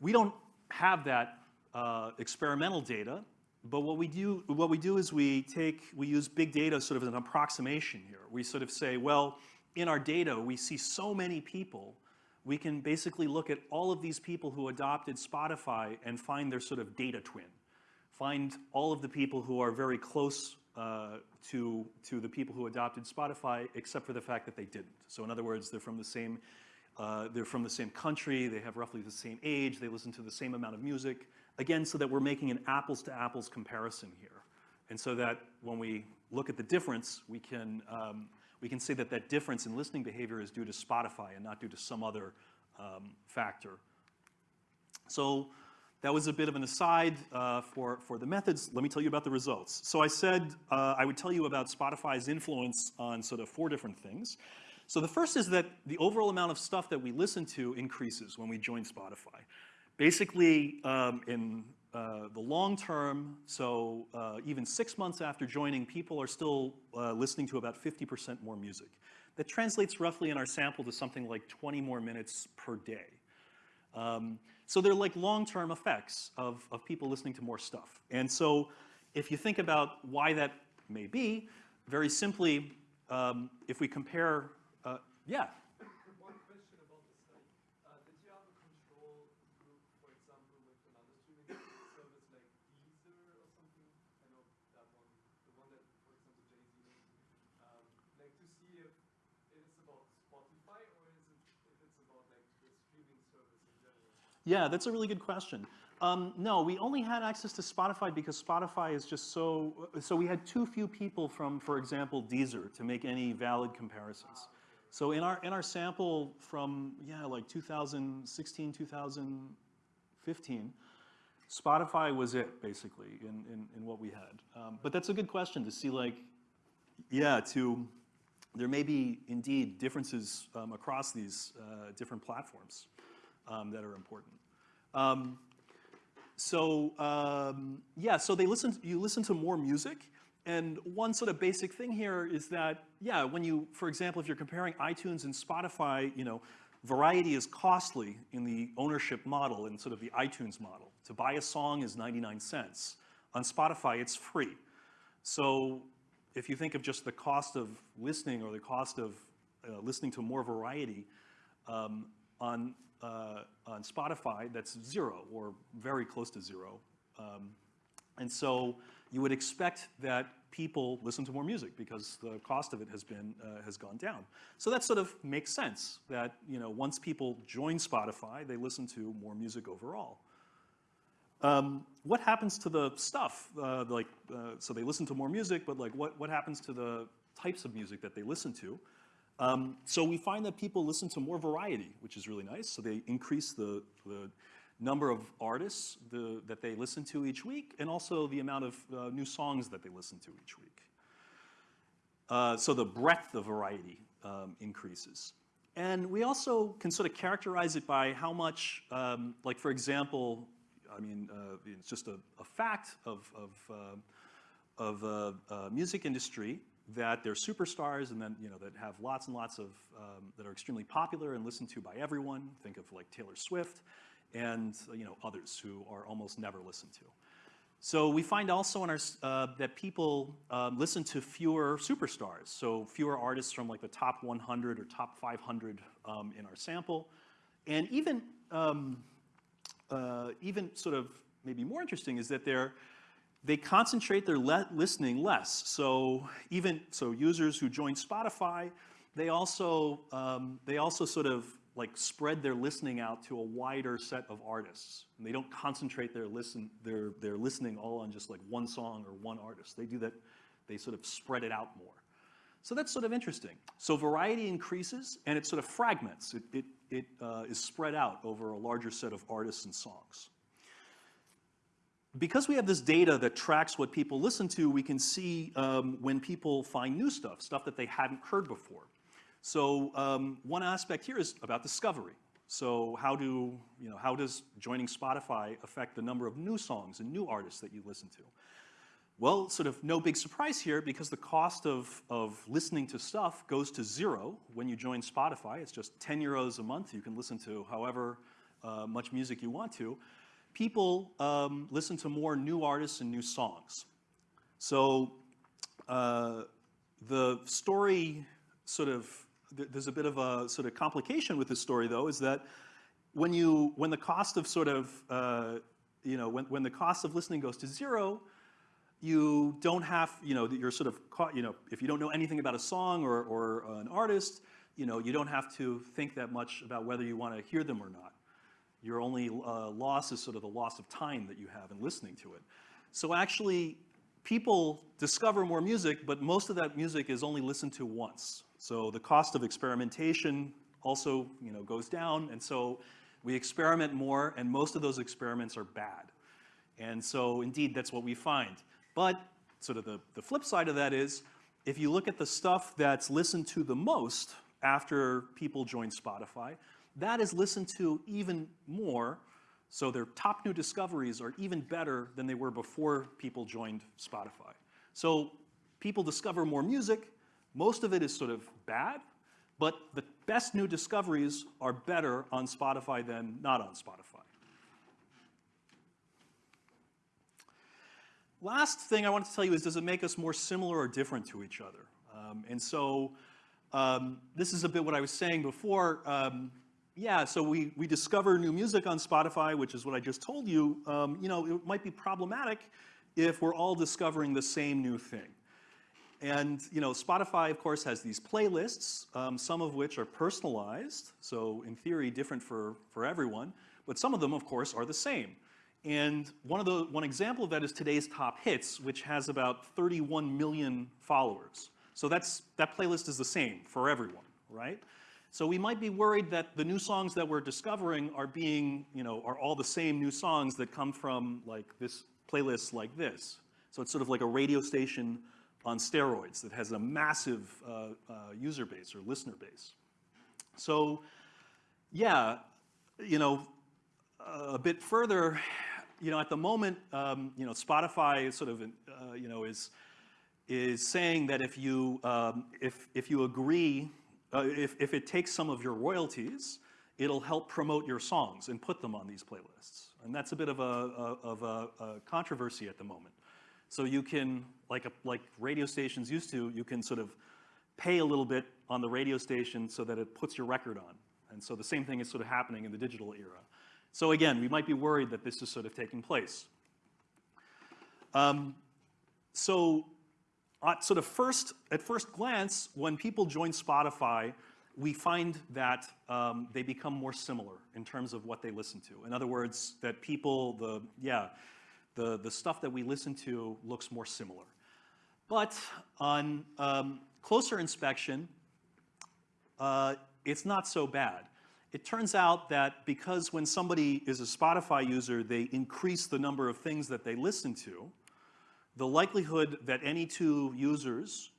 We don't have that uh, experimental data, but what we do, what we do is we take, we use big data sort of as an approximation here. We sort of say, well, in our data, we see so many people, we can basically look at all of these people who adopted Spotify and find their sort of data twin. Find all of the people who are very close uh, to, to the people who adopted Spotify, except for the fact that they didn't. So in other words, they're from the same, uh, they're from the same country, they have roughly the same age, they listen to the same amount of music, again, so that we're making an apples-to-apples comparison here. And so that when we look at the difference, we can, um, we can say that that difference in listening behavior is due to Spotify and not due to some other um, factor. So that was a bit of an aside uh, for, for the methods. Let me tell you about the results. So I said uh, I would tell you about Spotify's influence on sort of four different things. So the first is that the overall amount of stuff that we listen to increases when we join Spotify. Basically, um, in uh, the long term, so uh, even six months after joining, people are still uh, listening to about 50% more music. That translates roughly in our sample to something like 20 more minutes per day. Um, so they're like long-term effects of, of people listening to more stuff. And so if you think about why that may be, very simply, um, if we compare, uh, yeah, One question about the study. Uh, did you have a control group, for example, with another streaming service like Deezer or something? I know that one, the one that, for example, Jay-Z made. Um, like to see if it is about Spotify or is it if it's about like the streaming service in general? Yeah, that's a really good question. Um, no, we only had access to Spotify because Spotify is just so, so we had too few people from, for example, Deezer to make any valid comparisons. So in our, in our sample from, yeah, like 2016, 2015, Spotify was it, basically, in, in, in what we had. Um, but that's a good question to see, like, yeah, to, there may be indeed differences um, across these uh, different platforms um, that are important. Um, so um, yeah, so they listen. You listen to more music, and one sort of basic thing here is that yeah, when you, for example, if you're comparing iTunes and Spotify, you know, variety is costly in the ownership model and sort of the iTunes model. To buy a song is 99 cents. On Spotify, it's free. So if you think of just the cost of listening or the cost of uh, listening to more variety, um, on, uh, on Spotify, that's zero or very close to zero. Um, and so you would expect that people listen to more music because the cost of it has been, uh, has gone down. So that sort of makes sense that, you know, once people join Spotify, they listen to more music overall. Um, what happens to the stuff? Uh, like, uh, so they listen to more music, but like, what, what happens to the types of music that they listen to? Um, so we find that people listen to more variety, which is really nice. So they increase the, the number of artists the, that they listen to each week, and also the amount of uh, new songs that they listen to each week. Uh, so the breadth of variety um, increases. And we also can sort of characterize it by how much, um, like for example, I mean, uh, it's just a, a fact of, of, uh, of uh, uh, music industry that they're superstars and then, you know, that have lots and lots of, um, that are extremely popular and listened to by everyone. Think of like Taylor Swift and, you know, others who are almost never listened to. So we find also in our, uh, that people um, listen to fewer superstars, so fewer artists from like the top 100 or top 500 um, in our sample. And even, um, uh, even sort of maybe more interesting is that they're, they concentrate their listening less. So even, so users who join Spotify, they also, um, they also sort of like spread their listening out to a wider set of artists. And they don't concentrate their listen, their, their listening all on just like one song or one artist. They do that, they sort of spread it out more. So that's sort of interesting. So variety increases and it sort of fragments. It, it, it uh, is spread out over a larger set of artists and songs. Because we have this data that tracks what people listen to, we can see um, when people find new stuff, stuff that they hadn't heard before. So um, one aspect here is about discovery. So how do, you know, how does joining Spotify affect the number of new songs and new artists that you listen to? Well, sort of no big surprise here because the cost of, of listening to stuff goes to zero when you join Spotify. It's just 10 euros a month. You can listen to however uh, much music you want to. People um, listen to more new artists and new songs. So uh, the story sort of there's a bit of a sort of complication with this story, though, is that when you when the cost of sort of uh, you know when when the cost of listening goes to zero, you don't have you know you're sort of caught you know if you don't know anything about a song or or an artist, you know you don't have to think that much about whether you want to hear them or not. Your only uh, loss is sort of the loss of time that you have in listening to it. So actually, people discover more music, but most of that music is only listened to once. So the cost of experimentation also you know, goes down, and so we experiment more, and most of those experiments are bad. And so indeed, that's what we find. But sort of the, the flip side of that is, if you look at the stuff that's listened to the most after people join Spotify, that is listened to even more. So their top new discoveries are even better than they were before people joined Spotify. So people discover more music. Most of it is sort of bad, but the best new discoveries are better on Spotify than not on Spotify. Last thing I want to tell you is, does it make us more similar or different to each other? Um, and so um, this is a bit what I was saying before. Um, yeah, so we, we discover new music on Spotify, which is what I just told you. Um, you know, it might be problematic if we're all discovering the same new thing. And you know, Spotify, of course, has these playlists, um, some of which are personalized, so in theory, different for, for everyone, but some of them, of course, are the same. And one, of the, one example of that is today's top hits, which has about 31 million followers. So that's, that playlist is the same for everyone, right? So we might be worried that the new songs that we're discovering are being, you know, are all the same new songs that come from like this playlist like this. So it's sort of like a radio station on steroids that has a massive uh, uh, user base or listener base. So yeah, you know, a bit further, you know, at the moment, um, you know, Spotify is sort of, uh, you know, is is saying that if you um, if if you agree, uh, if if it takes some of your royalties, it'll help promote your songs and put them on these playlists. And that's a bit of a, of a, a controversy at the moment. So you can, like a, like radio stations used to, you can sort of pay a little bit on the radio station so that it puts your record on. And so the same thing is sort of happening in the digital era. So again, we might be worried that this is sort of taking place. Um, so sort of first, at first glance, when people join Spotify, we find that um, they become more similar in terms of what they listen to. In other words, that people, the, yeah, the, the stuff that we listen to looks more similar. But on um, closer inspection, uh, it's not so bad. It turns out that because when somebody is a Spotify user, they increase the number of things that they listen to, the likelihood that any two users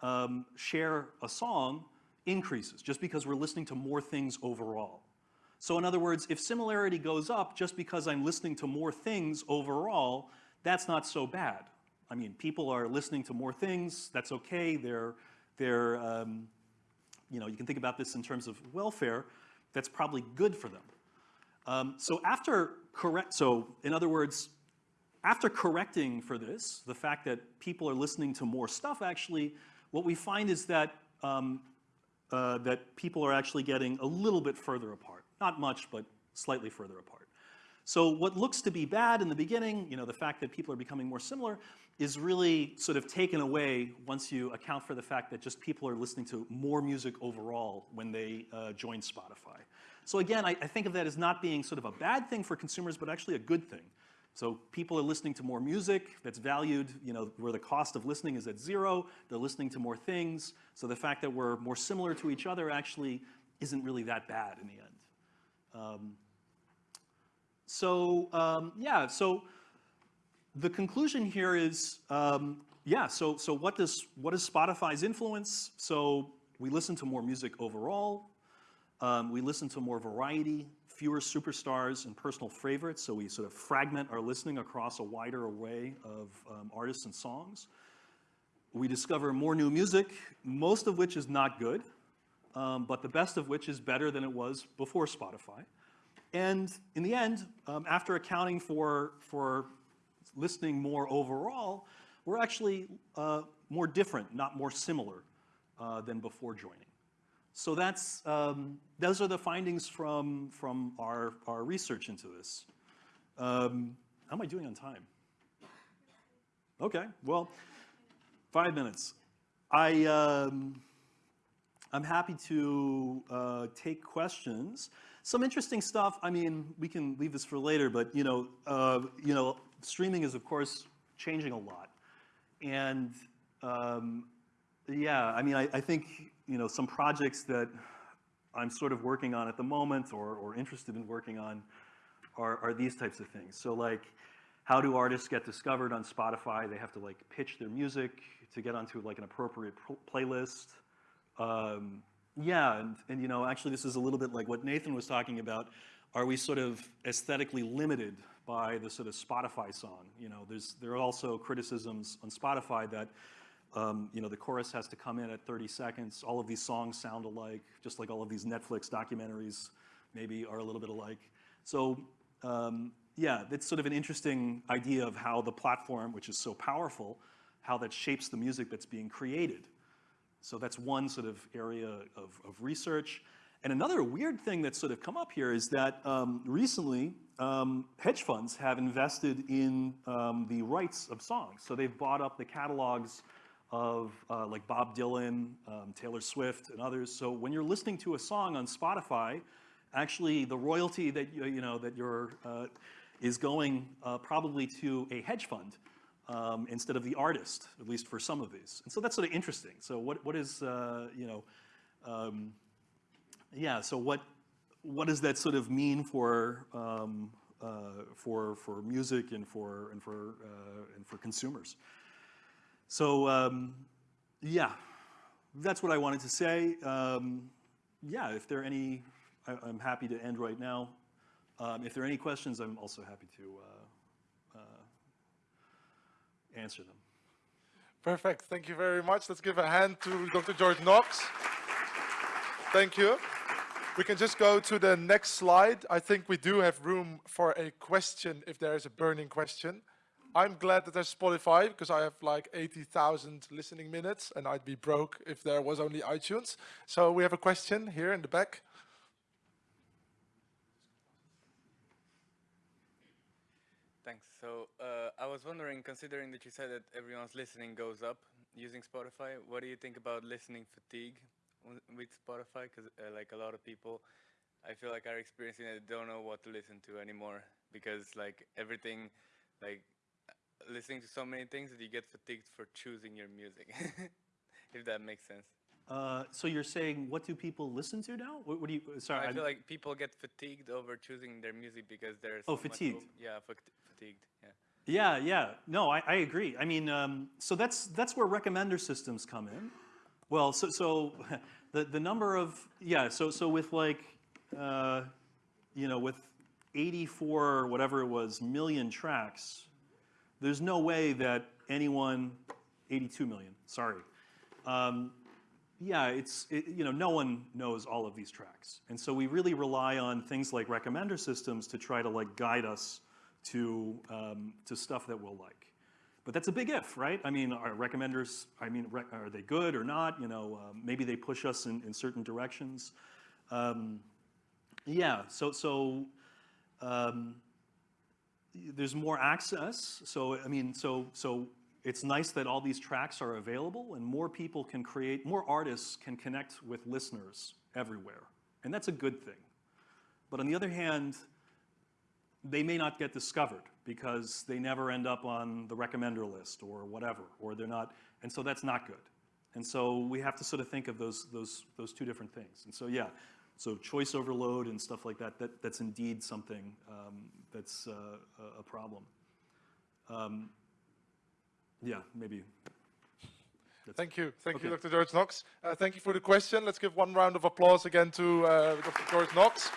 um, share a song increases just because we're listening to more things overall. So in other words, if similarity goes up just because I'm listening to more things overall, that's not so bad. I mean, people are listening to more things, that's okay, they're, they're um, you know, you can think about this in terms of welfare, that's probably good for them. Um, so after correct, so in other words, after correcting for this, the fact that people are listening to more stuff actually, what we find is that, um, uh, that people are actually getting a little bit further apart. Not much, but slightly further apart. So what looks to be bad in the beginning, you know, the fact that people are becoming more similar, is really sort of taken away once you account for the fact that just people are listening to more music overall when they uh, join Spotify. So again, I, I think of that as not being sort of a bad thing for consumers, but actually a good thing. So people are listening to more music that's valued, you know, where the cost of listening is at zero. They're listening to more things. So the fact that we're more similar to each other actually isn't really that bad in the end. Um, so um, yeah, so the conclusion here is, um, yeah, so, so what, does, what is Spotify's influence? So we listen to more music overall. Um, we listen to more variety, fewer superstars and personal favorites, so we sort of fragment our listening across a wider array of um, artists and songs. We discover more new music, most of which is not good, um, but the best of which is better than it was before Spotify. And in the end, um, after accounting for, for listening more overall, we're actually uh, more different, not more similar uh, than before joining. So that's, um, those are the findings from, from our, our research into this. Um, how am I doing on time? Okay, well, five minutes. I, um, I'm happy to uh, take questions. some interesting stuff. I mean, we can leave this for later, but you know, uh, you know, streaming is of course changing a lot, and um, yeah, I mean, I, I think you know some projects that I'm sort of working on at the moment or, or interested in working on are, are these types of things. So like, how do artists get discovered on Spotify? They have to like pitch their music to get onto like an appropriate playlist. Um, yeah, and, and you know, actually this is a little bit like what Nathan was talking about. Are we sort of aesthetically limited by the sort of Spotify song? You know, there's, there are also criticisms on Spotify that um, you know, the chorus has to come in at 30 seconds. All of these songs sound alike, just like all of these Netflix documentaries maybe are a little bit alike. So um, yeah, that's sort of an interesting idea of how the platform, which is so powerful, how that shapes the music that's being created. So that's one sort of area of, of research. And another weird thing that's sort of come up here is that um, recently um, hedge funds have invested in um, the rights of songs. So they've bought up the catalogs of uh, like Bob Dylan, um, Taylor Swift, and others. So when you're listening to a song on Spotify, actually the royalty that you, you know that you're uh, is going uh, probably to a hedge fund um, instead of the artist, at least for some of these. And so that's sort of interesting. So what what is uh, you know, um, yeah. So what what does that sort of mean for um, uh, for for music and for and for uh, and for consumers? So um, yeah, that's what I wanted to say. Um, yeah, if there are any, I, am happy to end right now. Um, if there are any questions, I'm also happy to uh, uh, answer them. Perfect. Thank you very much. Let's give a hand to Dr. George Knox. Thank you. We can just go to the next slide. I think we do have room for a question if there is a burning question. I'm glad that there's Spotify because I have like 80,000 listening minutes and I'd be broke if there was only iTunes. So we have a question here in the back. Thanks. So uh, I was wondering, considering that you said that everyone's listening goes up using Spotify, what do you think about listening fatigue with Spotify? Because uh, like a lot of people, I feel like are experiencing it, don't know what to listen to anymore because like everything, like listening to so many things that you get fatigued for choosing your music, [LAUGHS] if that makes sense. Uh, so you're saying what do people listen to now? What, what do you? Sorry, I I'm- feel like people get fatigued over choosing their music because there's Oh, so much fatigued. op- yeah, fatigued. Yeah. Yeah, yeah. No, I, I agree. I mean, um, so that's that's where recommender systems come in. Well, so so [LAUGHS] the the number of yeah. So so with like uh, you know with 84 whatever it was million tracks, there's no way that anyone 82 million. Sorry. Um, yeah, it's, it, you know, no one knows all of these tracks. And so we really rely on things like recommender systems to try to like guide us to, um, to stuff that we'll like. But that's a big if, right? I mean, are recommenders, I mean, rec are they good or not? You know, um, maybe they push us in, in certain directions. Um, yeah, so, so um, there's more access. So, I mean, so, so it's nice that all these tracks are available and more people can create, more artists can connect with listeners everywhere. And that's a good thing. But on the other hand, they may not get discovered because they never end up on the recommender list or whatever, or they're not, and so that's not good. And so we have to sort of think of those, those, those two different things. And so yeah, so choice overload and stuff like that, that that's indeed something um, that's uh, a, problem. Um, yeah, maybe. That's Thank you. Thank you, Dr. George Knox. Uh, thank you for the question. Let's give one round of applause again to uh, Dr. George Knox.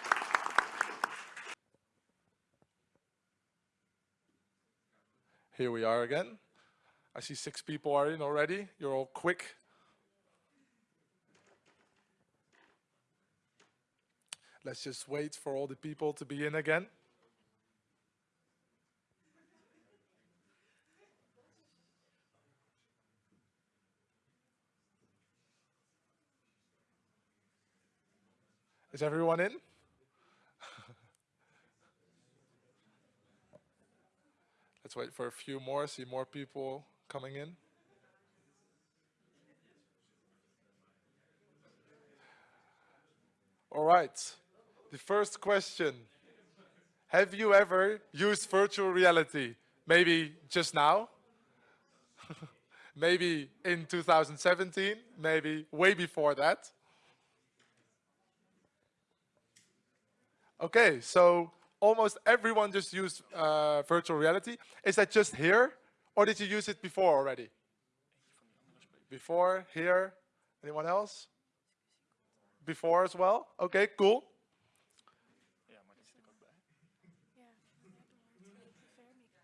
Here we are again. I see six people are in already. You're all quick. Let's just wait for all the people to be in again. Is everyone in? [LAUGHS] Let's wait for a few more, see more people coming in. All right. The first question. Have you ever used virtual reality? Maybe just now? [LAUGHS] maybe in 2017? Maybe way before that? Okay, so almost everyone just used uh, virtual reality. Is that just here, or did you use it before already? Before, here, anyone else? Before as well? Okay, cool.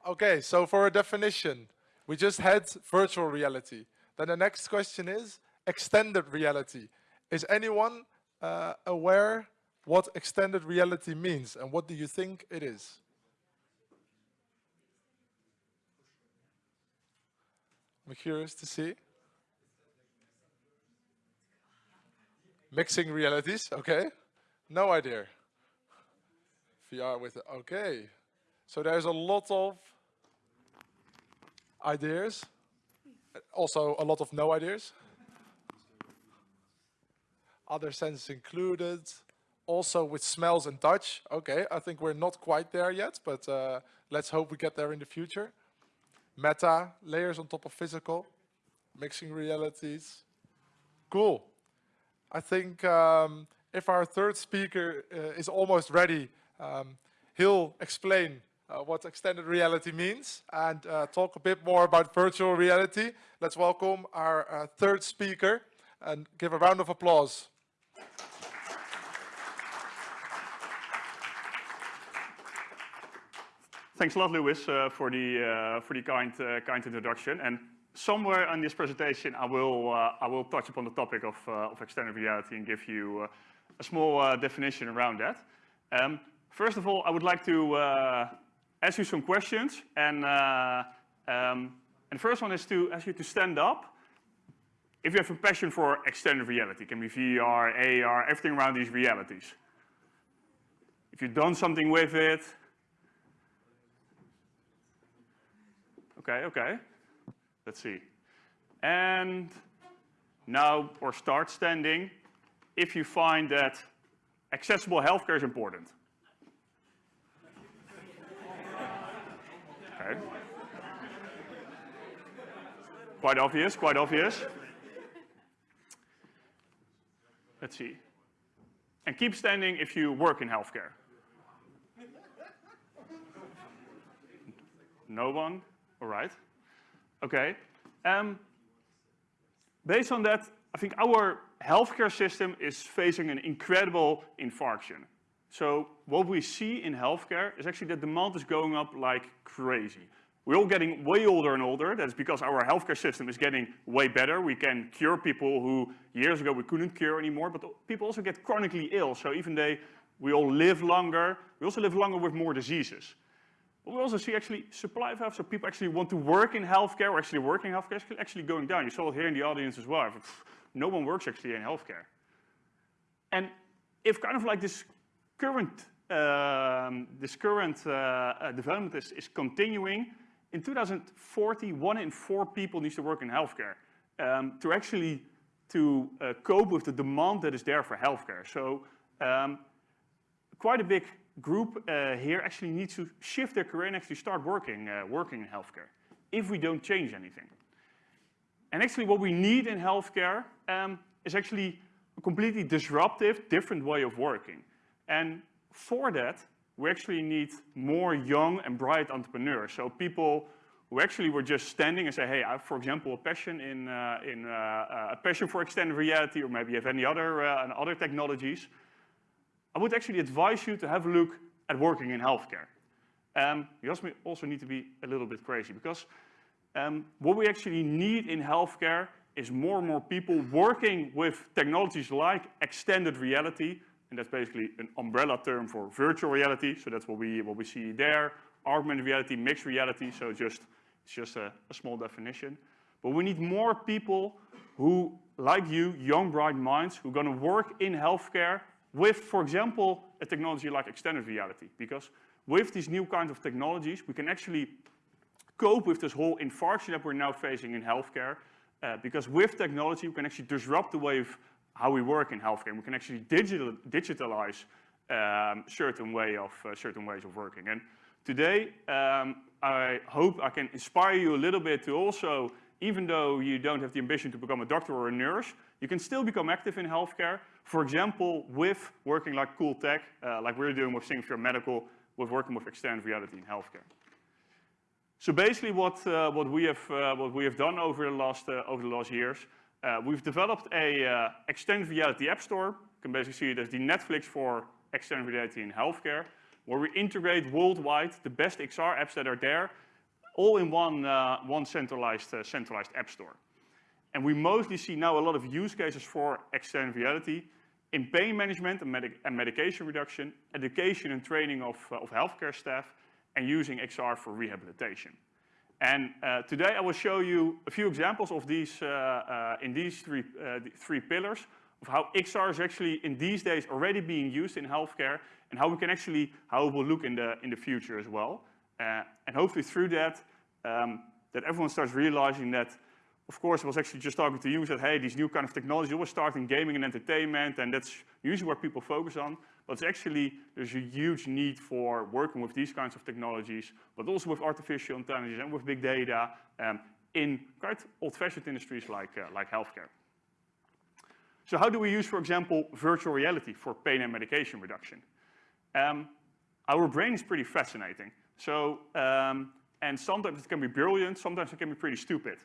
Okay, so for a definition, we just had virtual reality. Then the next question is extended reality. Is anyone uh, aware what extended reality means and what do you think it is? I'm curious to see. Mixing realities, okay. No idea. VR with, okay. So there's a lot of ideas, also a lot of no ideas. Other senses included, also with smells and touch. Okay, I think we're not quite there yet, but uh, let's hope we get there in the future. Meta, layers on top of physical, mixing realities. Cool. I think um, if our third speaker uh, is almost ready, um, he'll explain uh, what extended reality means and uh, talk a bit more about virtual reality. Let's welcome our uh, third speaker and give a round of applause. Thanks a lot, Lewis, uh, for the uh, for the kind uh, kind introduction. And somewhere in this presentation, I will I will touch upon the topic of of extended reality and give you a small definition around that. Um, first of all, I would like to ask you some questions, and um, and the first one is to ask you to stand up. If you have a passion for extended reality, it can be VR, AR, everything around these realities. If you've done something with it, Okay, okay. Let's see. And now, or start standing if you find that accessible healthcare is important. Okay. Quite obvious, quite obvious. Let's see. And keep standing if you work in healthcare. No one? All right. Okay. Um, based on that, I think our healthcare system is facing an incredible infarction. So what we see in healthcare is actually that demand is going up like crazy. We're all getting way older and older. That's because our healthcare system is getting way better. We can cure people who years ago we couldn't cure anymore, but people also get chronically ill. So even they, we all live longer, we also live longer with more diseases. But we also see actually supply of health, so people actually want to work in healthcare or actually work in healthcare actually going down. You saw it here in the audience as well. No one works actually in healthcare. And if kind of like this current, um, this current uh, uh, development is, is continuing, in 2040, one in four people needs to work in healthcare um, to actually to uh, cope with the demand that is there for healthcare. So um, quite a big group uh, here actually needs to shift their career and actually start working, uh, working in healthcare if we don't change anything. And actually what we need in healthcare um, is actually a completely disruptive, different way of working. And for that, we actually need more young and bright entrepreneurs. So people who actually were just standing and say, hey, I have, for example, a passion in, uh, in uh, a passion for extended reality, or maybe have any other, uh, other technologies. I would actually advise you to have a look at working in healthcare. Um, you also need to be a little bit crazy because um, what we actually need in healthcare is more and more people working with technologies like extended reality, and that's basically an umbrella term for virtual reality. So that's what we what we see there. Augmented reality, mixed reality. So just it's just a, a small definition. But we need more people who, like you, young bright minds, who are going to work in healthcare with, for example, a technology like extended reality. Because with these new kinds of technologies, we can actually cope with this whole infarction that we're now facing in healthcare. Uh, because with technology, we can actually disrupt the way of how we work in healthcare. We can actually digital, digitalize um, certain way of uh, certain ways of working. And today, um, I hope I can inspire you a little bit to also, even though you don't have the ambition to become a doctor or a nurse, you can still become active in healthcare. For example, with working like cool tech, uh, like we're doing with SyncVR Medical, with working with extended reality in healthcare. So basically, what uh, what we have uh, what we have done over the last uh, over the last years, uh, we've developed a uh, extended reality app store. You can basically see it as the Netflix for extended reality in healthcare, where we integrate worldwide the best XR apps that are there, all in one uh, one centralized centralized app store. And we mostly see now a lot of use cases for extended reality in pain management and, medic and medication reduction, education and training of, uh, of healthcare staff, and using XR for rehabilitation. And uh, today I will show you a few examples of these uh, uh in these three, uh, three pillars of how XR is actually in these days already being used in healthcare and how we can actually, how it will look in the, in the future as well. Uh, and hopefully through that, um, that everyone starts realizing that of course, I was actually just talking to you, said, hey, these new kind of technologies always start in gaming and entertainment, and that's usually what people focus on. But actually, there's a huge need for working with these kinds of technologies, but also with artificial intelligence and with big data um, in quite old-fashioned industries like, uh, like healthcare. So how do we use, for example, virtual reality for pain and medication reduction? Um, our brain is pretty fascinating. So, um, and sometimes it can be brilliant, sometimes it can be pretty stupid.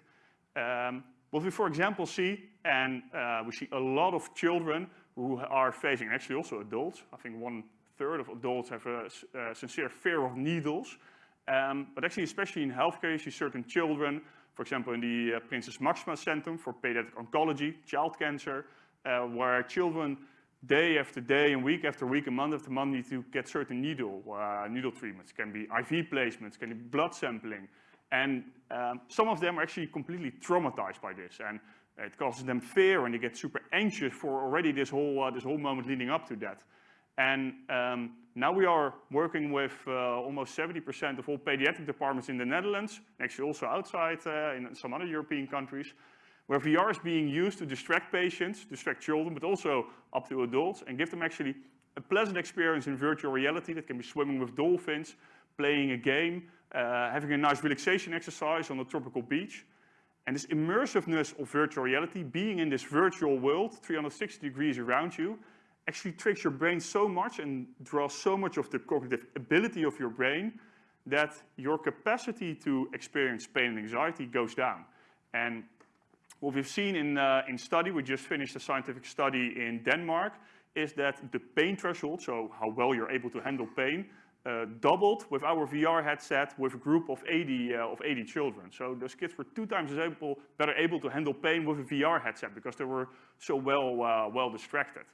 Um, what we, for example, see, and uh, we see a lot of children who are facing, actually also adults, I think one third of adults have a, a sincere fear of needles, um, but actually especially in healthcare you see certain children, for example in the uh, Princess Máxima Center for Pediatric Oncology, child cancer, uh, where children day after day and week after week and month after month need to get certain needle, uh, needle treatments. It can be IV placements, can be blood sampling, and um, some of them are actually completely traumatized by this. And it causes them fear and they get super anxious for already this whole, uh, this whole moment leading up to that. And um, now we are working with uh, almost 70% of all pediatric departments in the Netherlands, actually also outside uh, in some other European countries, where VR is being used to distract patients, distract children, but also up to adults, and give them actually a pleasant experience in virtual reality that can be swimming with dolphins, playing a game, uh, having a nice relaxation exercise on a tropical beach. And this immersiveness of virtual reality, being in this virtual world, 360 degrees around you, actually tricks your brain so much and draws so much of the cognitive ability of your brain that your capacity to experience pain and anxiety goes down. And what we've seen in, uh, in study, we just finished a scientific study in Denmark, is that the pain threshold, so how well you're able to handle pain, uh, doubled with our VR headset with a group of 80, uh, of 80 children. So those kids were two times as able, better able to handle pain with a VR headset because they were so well, uh, well distracted.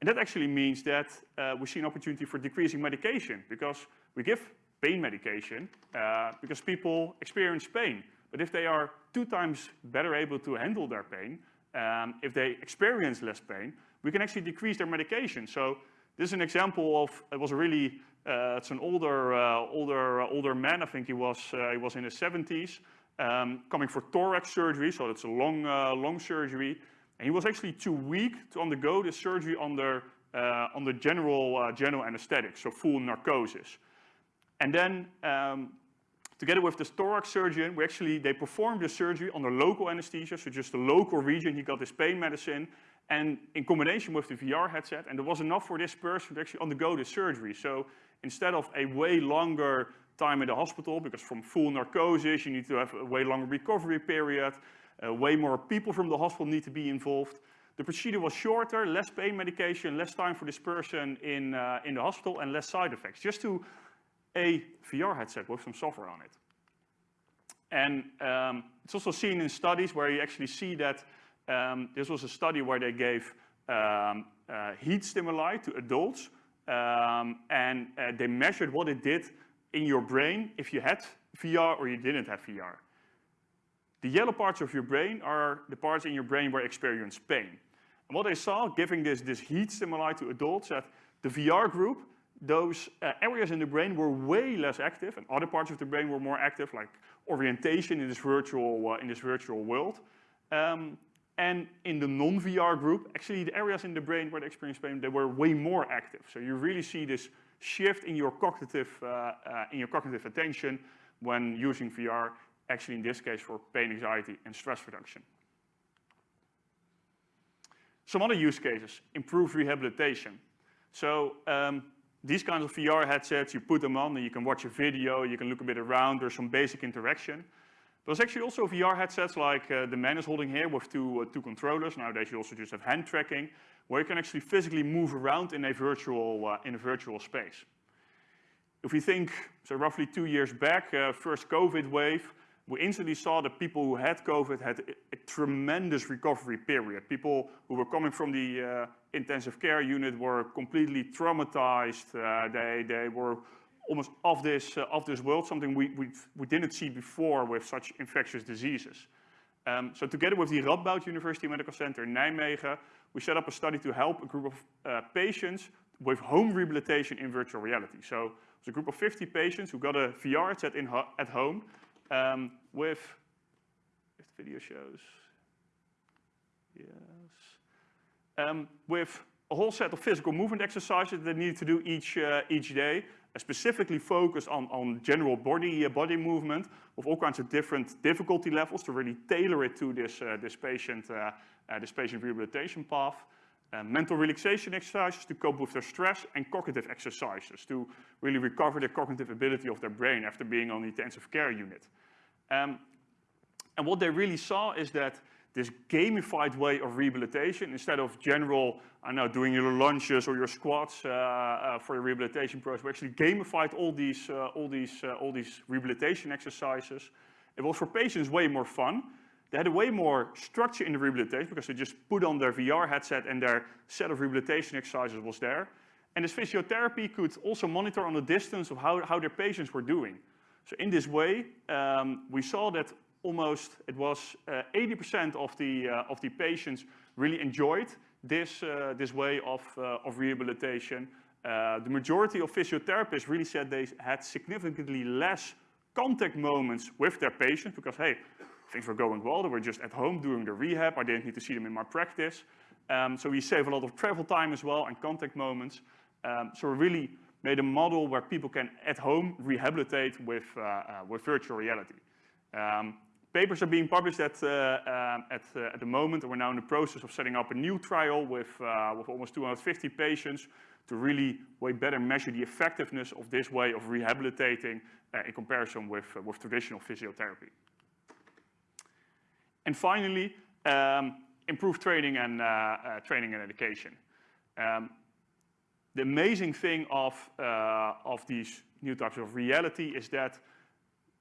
And that actually means that uh, we see an opportunity for decreasing medication because we give pain medication uh, because people experience pain. But if they are two times better able to handle their pain, um, if they experience less pain, we can actually decrease their medication. So this is an example of, it was a really uh, it's an older, uh, older, uh, older man. I think he was, he was in his 70s, um, coming for thorax surgery. So it's a long, long surgery. And he was actually too weak to undergo the surgery under, under general, general anesthetic, so full narcosis. And then um, together with the thorax surgeon, we actually, they performed the surgery under local anesthesia, so just the local region, he got his pain medicine, and in combination with the VR headset, and there was enough for this person to actually undergo the surgery. So instead of a way longer time in the hospital, because from full narcosis, you need to have a way longer recovery period, uh, way more people from the hospital need to be involved. The procedure was shorter, less pain medication, less time for this person in, uh, in the hospital, and less side effects, just to a VR headset with some software on it. And um, it's also seen in studies where you actually see that um, this was a study where they gave um, uh, heat stimuli to adults um, and uh, they measured what it did in your brain if you had VR or you didn't have VR. The yellow parts of your brain are the parts in your brain where you experience pain. And what they saw, giving this, this heat stimuli to adults, that the VR group, those uh, areas in the brain were way less active, and other parts of the brain were more active, like orientation in this virtual, uh, in this virtual world. Um, And in the non-VR group, actually the areas in the brain where they experience pain, they were way more active. So you really see this shift in your cognitive, uh, uh, in your cognitive attention when using VR, actually in this case for pain anxiety and stress reduction. Some other use cases, improve rehabilitation. So um, these kinds of VR headsets, you put them on and you can watch a video, you can look a bit around, there's some basic interaction. There's actually also VR headsets like uh, the man is holding here with two, uh, two controllers. Nowadays you also just have hand tracking, where you can actually physically move around in a virtual, uh, in a virtual space. If we think, so roughly two years back, uh, first COVID wave, we instantly saw that people who had COVID had a, a tremendous recovery period. People who were coming from the uh, intensive care unit were completely traumatized. Uh, they, they were almost off this, uh, off this world, something we, we, we didn't see before with such infectious diseases. Um, so together with the Radboud University Medical Center in Nijmegen, we set up a study to help a group of uh, patients with home rehabilitation in virtual reality. So it was a group of 50 patients who got a VR set in at home um, with, if the video shows, yes, um, with a whole set of physical movement exercises that they needed to do each, uh, each day, specifically focused on, on general body, uh, body movement with all kinds of different difficulty levels to really tailor it to this, uh, this, patient, uh, uh, this patient rehabilitation path. mental relaxation exercises to cope with their stress and cognitive exercises to really recover the cognitive ability of their brain after being on the intensive care unit. Um, and what they really saw is that this gamified way of rehabilitation, instead of general, I know, doing your lunges or your squats uh, uh, for your rehabilitation process, we actually gamified all these, uh, all, these, uh, all these rehabilitation exercises. It was for patients way more fun. They had a way more structure in the rehabilitation because they just put on their VR headset and their set of rehabilitation exercises was there. And this physiotherapy could also monitor on the distance of how, how their patients were doing. So in this way, um, we saw that almost, it was 80% uh, of, the, uh, of the patients really enjoyed this, uh, this way of, of rehabilitation. the majority of physiotherapists really said they had significantly less contact moments with their patients because, hey, things were going well. They were just at home doing the rehab. I didn't need to see them in my practice. Um, so we save a lot of travel time as well and contact moments. Um, so we really made a model where people can at home rehabilitate with, uh, uh, with virtual reality. Um, Papers are being published at, uh, uh, at, uh, at, the moment, we're now in the process of setting up a new trial with, with almost 250 patients to really way better measure the effectiveness of this way of rehabilitating in comparison with, with traditional physiotherapy. And finally, um, improve training and, training and education. Um, the amazing thing of, uh, of these new types of reality is that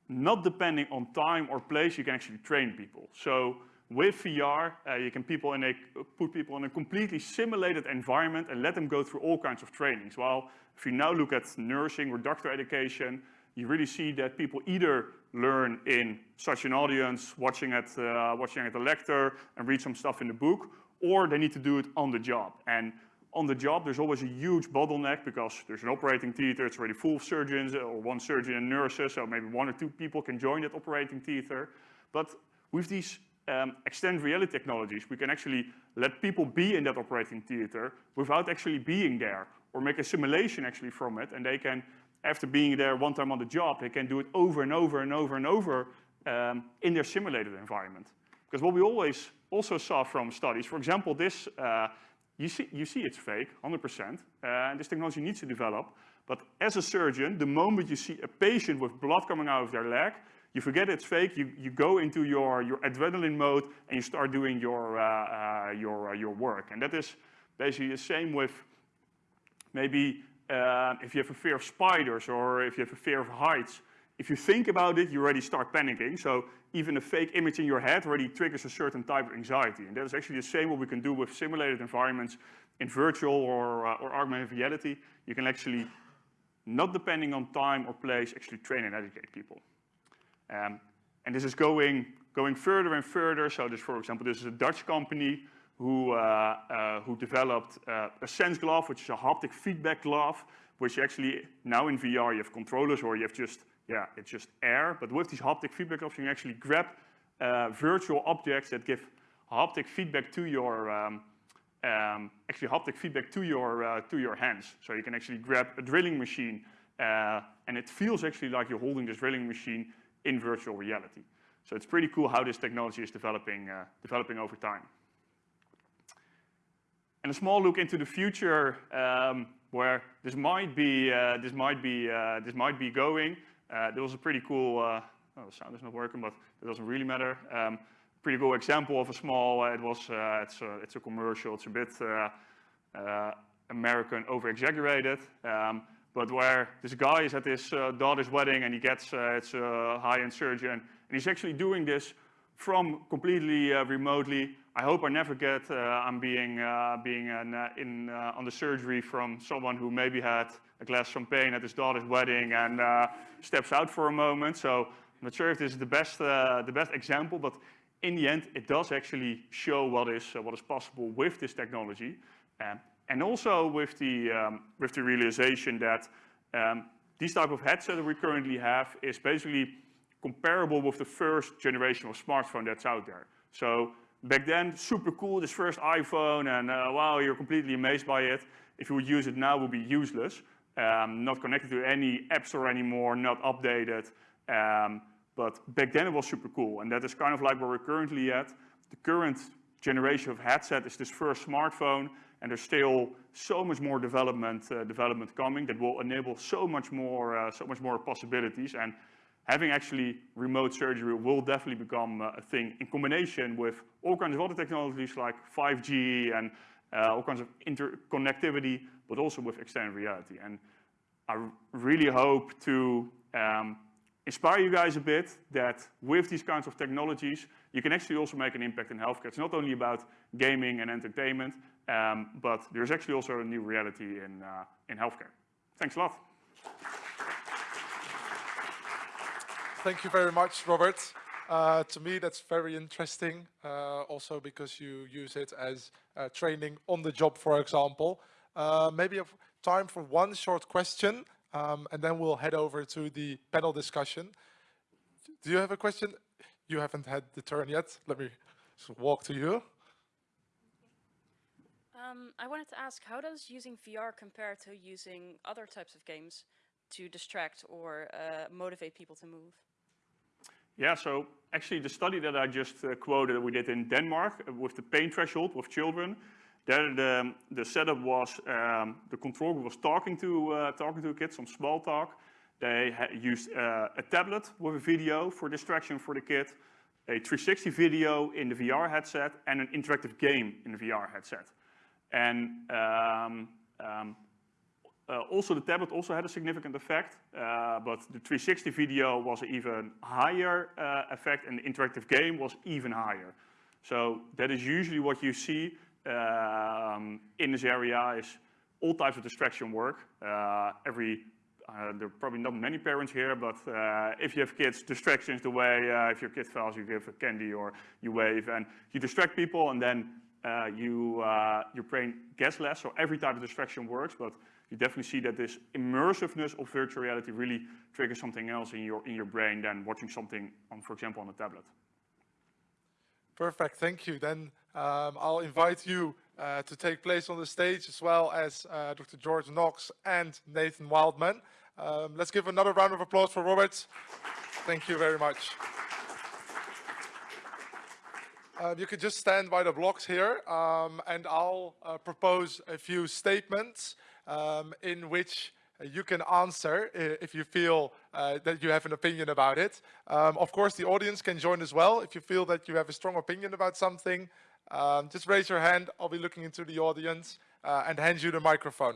not depending on time or place, you can actually train people. So with VR, uh, you can people a, put people in a completely simulated environment and let them go through all kinds of trainings. Well, if you now look at nursing or doctor education, you really see that people either learn in such an audience, watching at, uh, watching at the lecture and read some stuff in the book, or they need to do it on the job. And on the job, there's always a huge bottleneck because there's an operating theater, it's already full of surgeons or one surgeon and nurses, so maybe one or two people can join that operating theater. But with these um, extended reality technologies, we can actually let people be in that operating theater without actually being there or make a simulation actually from it. And they can, after being there one time on the job, they can do it over and over and over and over um, in their simulated environment. Because what we always also saw from studies, for example, this uh, you see, you see it's fake, 100%, uh, and this technology needs to develop. But as a surgeon, the moment you see a patient with blood coming out of their leg, you forget it's fake, you, you go into your, your adrenaline mode and you start doing your, uh, uh, your, uh, your work. And that is basically the same with maybe uh, if you have a fear of spiders or if you have a fear of heights, if you think about it, you already start panicking. So even a fake image in your head already triggers a certain type of anxiety. And that is actually the same what we can do with simulated environments in virtual or, uh, or augmented reality. You can actually, not depending on time or place, actually train and educate people. Um, and this is going, going further and further. So this, for example, this is a Dutch company who, uh, uh, who developed uh, a SenseGlove, which is a haptic feedback glove, which actually now in VR you have controllers or you have just yeah, it's just air. But with these haptic feedback gloves, you can actually grab uh, virtual objects that give haptic feedback to your um, um, actually haptic feedback to your uh, to your hands. So you can actually grab a drilling machine, uh, and it feels actually like you're holding this drilling machine in virtual reality. So it's pretty cool how this technology is developing uh, developing over time. And a small look into the future, um, where this might be uh, this might be uh, this might be going. Uh, there was a pretty cool. oh, the sound is not working, but it doesn't really matter. Um, pretty cool example of a small, uh, it was, uh, it's, a, it's a commercial, it's a bit uh, American over-exaggerated, um, but where this guy is at his daughter's wedding and he gets, it's a high-end surgeon, and he's actually doing this from completely remotely. I hope I never get, I'm being, being an, in, on the surgery from someone who maybe had a glass champagne at his daughter's wedding and steps out for a moment. So I'm not sure if this is the best, uh, the best example, but in the end, it does actually show what is, uh, what is possible with this technology. Um, and also with the, um, with the realization that um, these type of headset that we currently have is basically comparable with the first generation of smartphone that's out there. So back then, super cool, this first iPhone, and uh, wow, you're completely amazed by it. If you would use it now, it would be useless. Um, not connected to any app store anymore, not updated. Um, but back then it was super cool. And that is kind of like where we're currently at. The current generation of headset is this first smartphone, and there's still so much more development, uh, development coming that will enable so much more, uh, so much more possibilities. And having actually remote surgery will definitely become uh, a thing in combination with all kinds of other technologies like 5G and uh, all kinds of interconnectivity, but also with extended reality. And I really hope to um, inspire you guys a bit that with these kinds of technologies, you can actually also make an impact in healthcare. It's not only about gaming and entertainment, um, but there's actually also a new reality in, uh, in healthcare. Thanks a lot. Thank you very much, Robert. Uh, to me, that's very interesting, uh, also because you use it as training on the job, for example. Uh, maybe have time for one short question, um, and then we'll head over to the panel discussion. Do you have a question? You haven't had the turn yet. Let me walk to you. Um, I wanted to ask, how does using VR compare to using other types of games to distract or uh, motivate people to move? Yeah, so actually the study that I just uh, quoted that we did in Denmark uh, with the pain threshold with children, there, the, the setup was um, the control group was talking to uh, talking to a kid, some small talk. They used uh, a tablet with a video for distraction for the kid, a 360 video in the VR headset, and an interactive game in the VR headset. And um, um, uh, also the tablet also had a significant effect, uh, but the 360 video was even higher uh, effect, and the interactive game was even higher. So that is usually what you see um, in this area is all types of distraction work. Uh, every, uh, there are probably not many parents here, but uh, if you have kids, distraction is the way. Uh, if your kid fails, you give a candy or you wave, and you distract people, and then uh, you, uh, your brain gets less. So every type of distraction works, but you definitely see that this immersiveness of virtual reality really triggers something else in your in your brain than watching something on, for example, on a tablet. Perfect, thank you. Then um, I'll invite you uh, to take place on the stage as well as uh, Dr. George Knox and Nathan Wildman. Um, let's give another round of applause for Robert. Thank you very much. Um, you could just stand by the blocks here um, and I'll uh, propose a few statements um, in which you can answer if you feel uh, that you have an opinion about it. Um, of course, the audience can join as well. If you feel that you have a strong opinion about something, um, just raise your hand. I'll be looking into the audience uh, and hand you the microphone.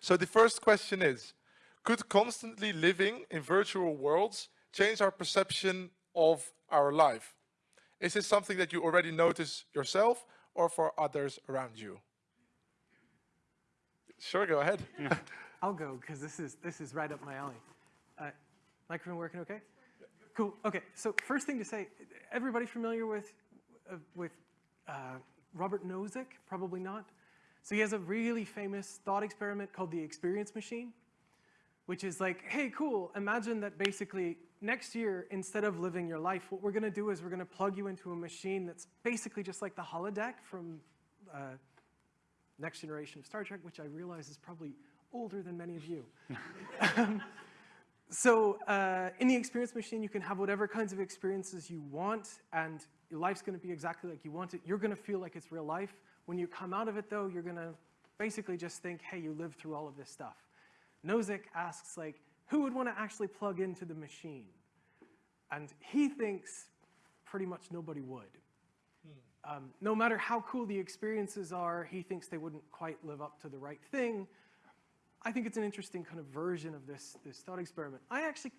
So the first question is, could constantly living in virtual worlds change our perception of our life? Is this something that you already notice yourself or for others around you? Sure, go ahead. [LAUGHS] I'll go because this is this is right up my alley. Uh, microphone working okay? Cool. Okay. So first thing to say, everybody familiar with uh, with uh, Robert Nozick? Probably not. So he has a really famous thought experiment called the experience machine, which is like, hey, cool. Imagine that basically next year, instead of living your life, what we're going to do is we're going to plug you into a machine that's basically just like the holodeck from uh, Next Generation of Star Trek, which I realize is probably older than many of you. [LAUGHS] Um, so uh, in the experience machine, you can have whatever kinds of experiences you want, and your life's going to be exactly like you want it. You're going to feel like it's real life. When you come out of it, though, you're going to basically just think, hey, you lived through all of this stuff. Nozick asks, like, who would want to actually plug into the machine? And he thinks pretty much nobody would. Um, no matter how cool the experiences are, he thinks they wouldn't quite live up to the right thing. I think it's an interesting kind of version of this, this thought experiment. I actually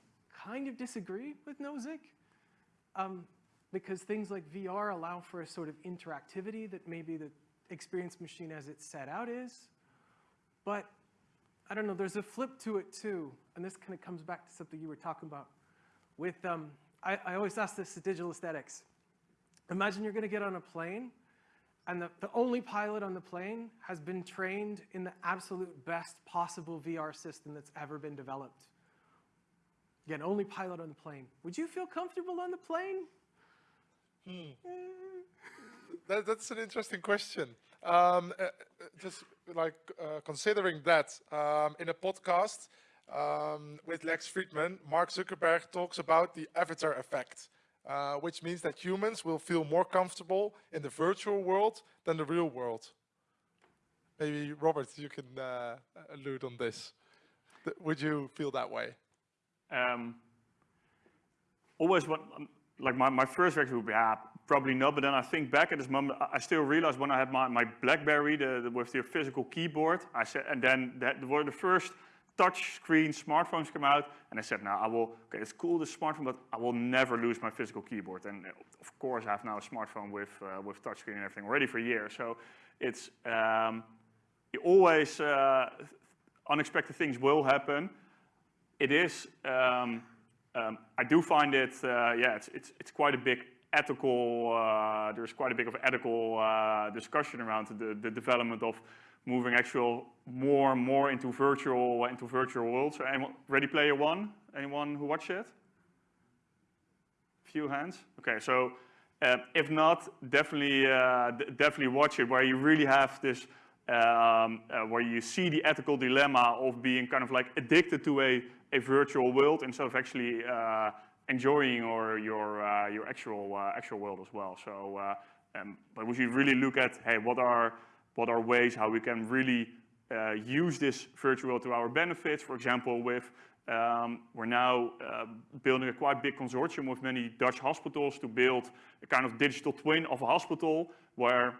kind of disagree with Nozick um, because things like VR allow for a sort of interactivity that maybe the experience machine as it's set out is. But I don't know, there's a flip to it too, and this kind of comes back to something you were talking about. With, um, I, I always ask this to digital aesthetics. Imagine you're gonna get on a plane, and the, the only pilot on the plane has been trained in the absolute best possible VR system that's ever been developed. Again, only pilot on the plane. Would you feel comfortable on the plane? That, that's an interesting question. Um, uh, uh, just like uh, considering that um, in a podcast um, with Lex Fridman, Mark Zuckerberg talks about the avatar effect, uh, which means that humans will feel more comfortable in the virtual world than the real world. Maybe Robert, you can uh, allude on this. Th- would you feel that way? Um, always what, um, like my, my first reaction would be, ah, probably not, but then I think back at this moment, I- still realize when I had my, my BlackBerry the, the, with the physical keyboard, I said, and then that were the first touch screen smartphones come out, and I said, now I will, okay, it's cool, the smartphone, but I will never lose my physical keyboard. And uh, of course, I have now a smartphone with, uh, with touchscreen and everything already for a year. So it's, um, always, uh, unexpected things will happen. It is, um, um, I do find it, uh, yeah, it's, it's, it's quite a big ethical, uh, there's quite a big of ethical uh, discussion around the, the development of moving actual more and more into virtual, into virtual worlds. Ready Player One, anyone who watched it? Few hands? Okay, so uh, if not, definitely, uh, definitely watch it where you really have this, um, uh, where you see the ethical dilemma of being kind of like addicted to a, a virtual world instead of actually uh, enjoying or your, uh, your actual, actual world as well. So, um, but we should really look at, hey, what are, what are ways how we can really uh, use this virtual to our benefits. For example, with um, we're now uh, building a quite big consortium with many Dutch hospitals to build a kind of digital twin of a hospital where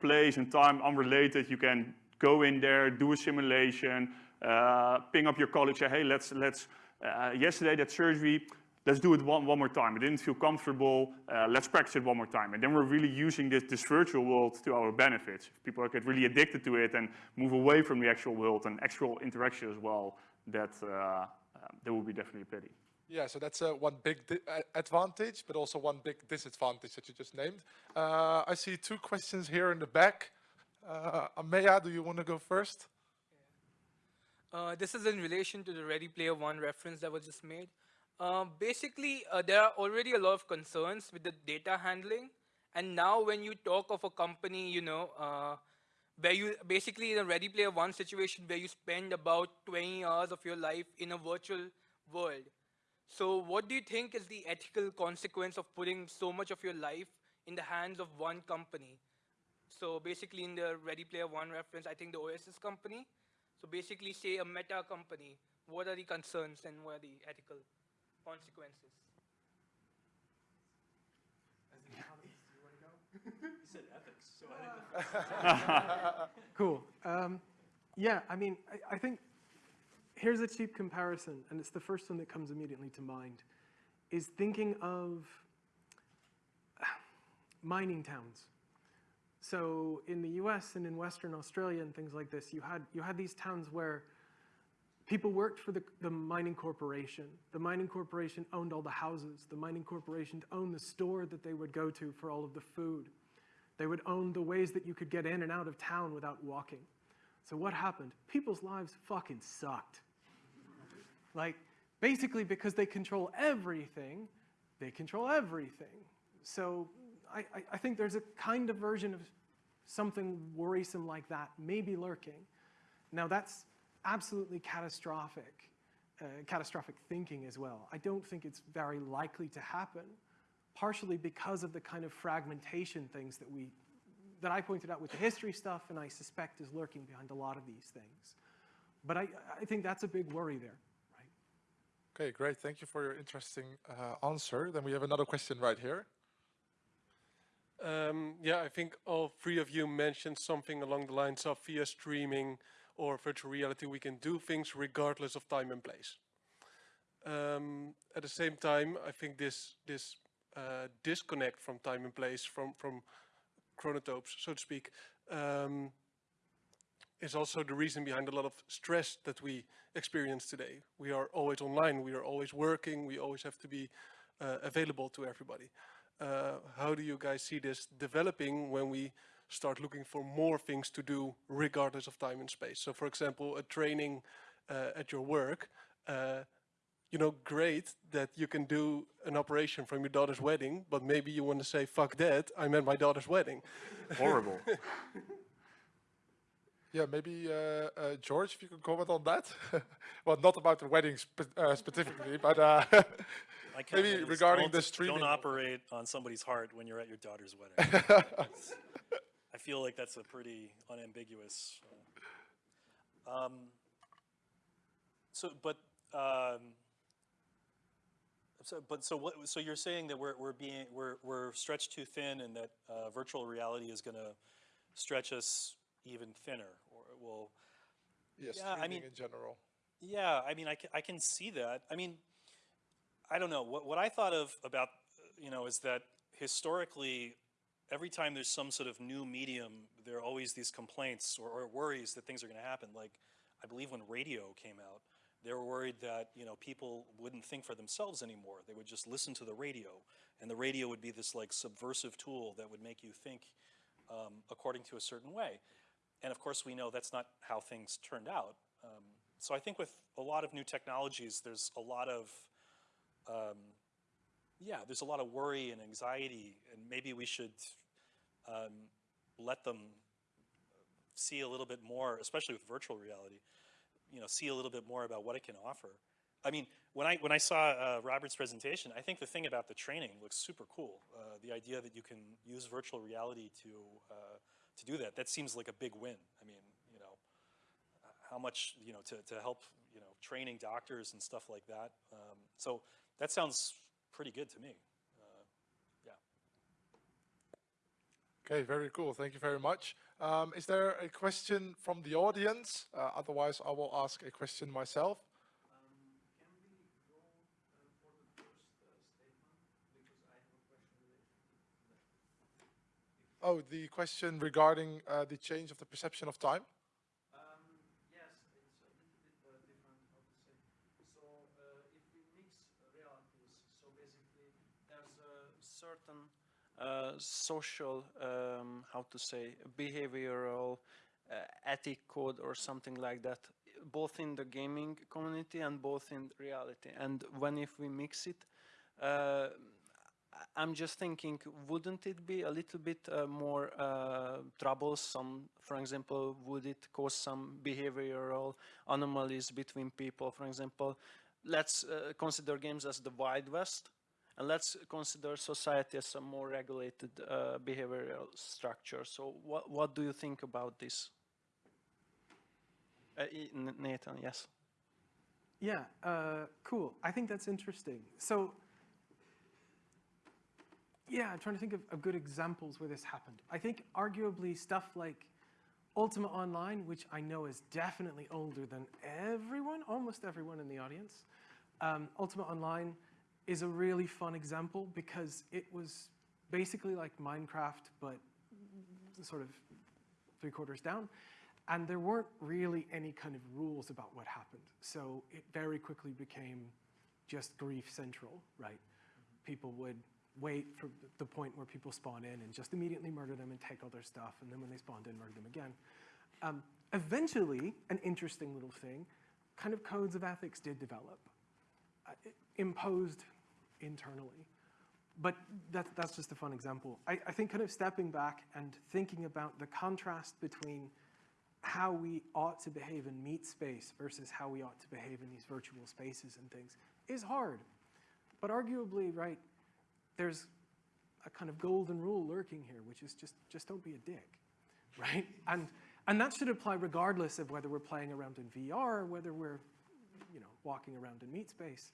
place and time unrelated, you can go in there, do a simulation, uh, ping up your colleague, say, hey, let's, let's uh, yesterday that surgery, let's do it one, one more time. I didn't feel comfortable, uh, let's practice it one more time. And then we're really using this, this virtual world to our benefits. If people get really addicted to it and move away from the actual world and actual interaction as well, that, uh, um, that would be definitely a pity. Yeah, so that's uh, one big uh, advantage, but also one big disadvantage that you just named. Uh, I see two questions here in the back. Uh, Ameya, do you want to go first? Uh, this is in relation to the Ready Player One reference that was just made. Um, basically, uh, there are already a lot of concerns with the data handling. And now when you talk of a company, you know, uh, where you basically in a Ready Player One situation where you spend about 20 hours of your life in a virtual world. So what do you think is the ethical consequence of putting so much of your life in the hands of one company? So basically in the Ready Player One reference, I think the OSS company. So basically say a meta company, what are the concerns and what are the ethical consequences? Cool. Um, yeah, I mean, I, I think here's a cheap comparison, and it's the first one that comes immediately to mind, is thinking of mining towns. So in the US and in Western Australia and things like this, you had, you had these towns where people worked for the, the mining corporation. The mining corporation owned all the houses. The mining corporation owned the store that they would go to for all of the food. They would own the ways that you could get in and out of town without walking. So what happened? People's lives fucking sucked. Like, basically because they control everything, they control everything. So I, I, I think there's a kind of version of something worrisome like that maybe lurking. Now that's absolutely catastrophic, uh, catastrophic thinking as well. I don't think it's very likely to happen, partially because of the kind of fragmentation things that we, that I pointed out with the history stuff and I suspect is lurking behind a lot of these things. But I, I think that's a big worry there. Okay, great. Thank you for your interesting uh, answer. Then we have another question right here. Um, yeah, I think all three of you mentioned something along the lines of via streaming or virtual reality, we can do things regardless of time and place. Um, at the same time, I think this this uh, disconnect from time and place, from from chronotopes, so to speak, um, is also the reason behind a lot of stress that we experience today. We are always online, we are always working, we always have to be uh, available to everybody. Uh, how do you guys see this developing when we start looking for more things to do regardless of time and space? So for example, a training uh, at your work, uh, you know, great that you can do an operation from your daughter's wedding, but maybe you want to say, fuck that, I'm at my daughter's wedding. [LAUGHS] Horrible. Yeah, maybe uh, uh, George, if you could comment on that. [LAUGHS] well, not about the wedding spe uh, specifically, but uh, [LAUGHS] I can't maybe regarding don't- the streaming. Don't operate on somebody's heart when you're at your daughter's wedding. I feel like that's a pretty unambiguous. uh, Um, so, but, um, so, but so what? So you're saying that we're we're being we're we're stretched too thin, and that uh, virtual reality is going to stretch us even thinner, or well, yeah, yeah, I mean- in general. yeah, I mean, I can, I can see that. I mean, I don't know. What, what I thought of about, uh, you know, is that historically, every time there's some sort of new medium, there are always these complaints or, or worries that things are going to happen. Like, I believe when radio came out, they were worried that, you know, people wouldn't think for themselves anymore. They would just listen to the radio. And the radio would be this, like, subversive tool that would make you think um, according to a certain way. And of course, we know that's not how things turned out. Um, so I think with a lot of new technologies, there's a lot of, um, yeah, there's a lot of worry and anxiety, and maybe we should um, let them see a little bit more, especially with virtual reality, you know, see a little bit more about what it can offer. I mean, when I when I saw uh, Robert's presentation, I think the thing about the training looks super cool. Uh, the idea that you can use virtual reality to uh, to do that, that seems like a big win. I mean, you know, how much you know to, to help you know training doctors and stuff like that. Um, so that sounds pretty good to me. Uh, yeah. Okay, very cool. Thank you very much. Um, is there a question from the audience? Uh, otherwise, I will ask a question myself. Oh, the question regarding uh, the change of the perception of time? Um, yes, it's a little bit uh, different, how to say. So uh, if we mix realities, so basically there's a certain uh, social, um, how to say, behavioral uh, ethic code or something like that, both in the gaming community and both in reality. And when if we mix it, uh, I'm just thinking, wouldn't it be a little bit uh, more uh, troublesome? For example, would it cause some behavioral anomalies between people? For example, let's uh, consider games as the Wild West, and let's consider society as a more regulated uh, behavioral structure. So, what what do you think about this? Uh, Nathan, yes. Yeah, uh, cool. I think that's interesting. So, yeah, I'm trying to think of, of good examples where this happened. I think arguably stuff like Ultima Online, which I know is definitely older than everyone, almost everyone in the audience. Um, Ultima Online is a really fun example because it was basically like Minecraft, but sort of three quarters down. And there weren't really any kind of rules about what happened. So it very quickly became just grief central, right? People would wait for the point where people spawn in and just immediately murder them and take all their stuff. And then when they spawned in, murder them again. Um, eventually, an interesting little thing, kind of codes of ethics did develop. uh, imposed internally. But that, that's just a fun example. I, I think kind of stepping back and thinking about the contrast between how we ought to behave in meatspace versus how we ought to behave in these virtual spaces and things is hard. But arguably, right, there's a kind of golden rule lurking here, which is just, just don't be a dick, [LAUGHS] right? And, and that should apply regardless of whether we're playing around in VR or whether we're, you know, walking around in meatspace.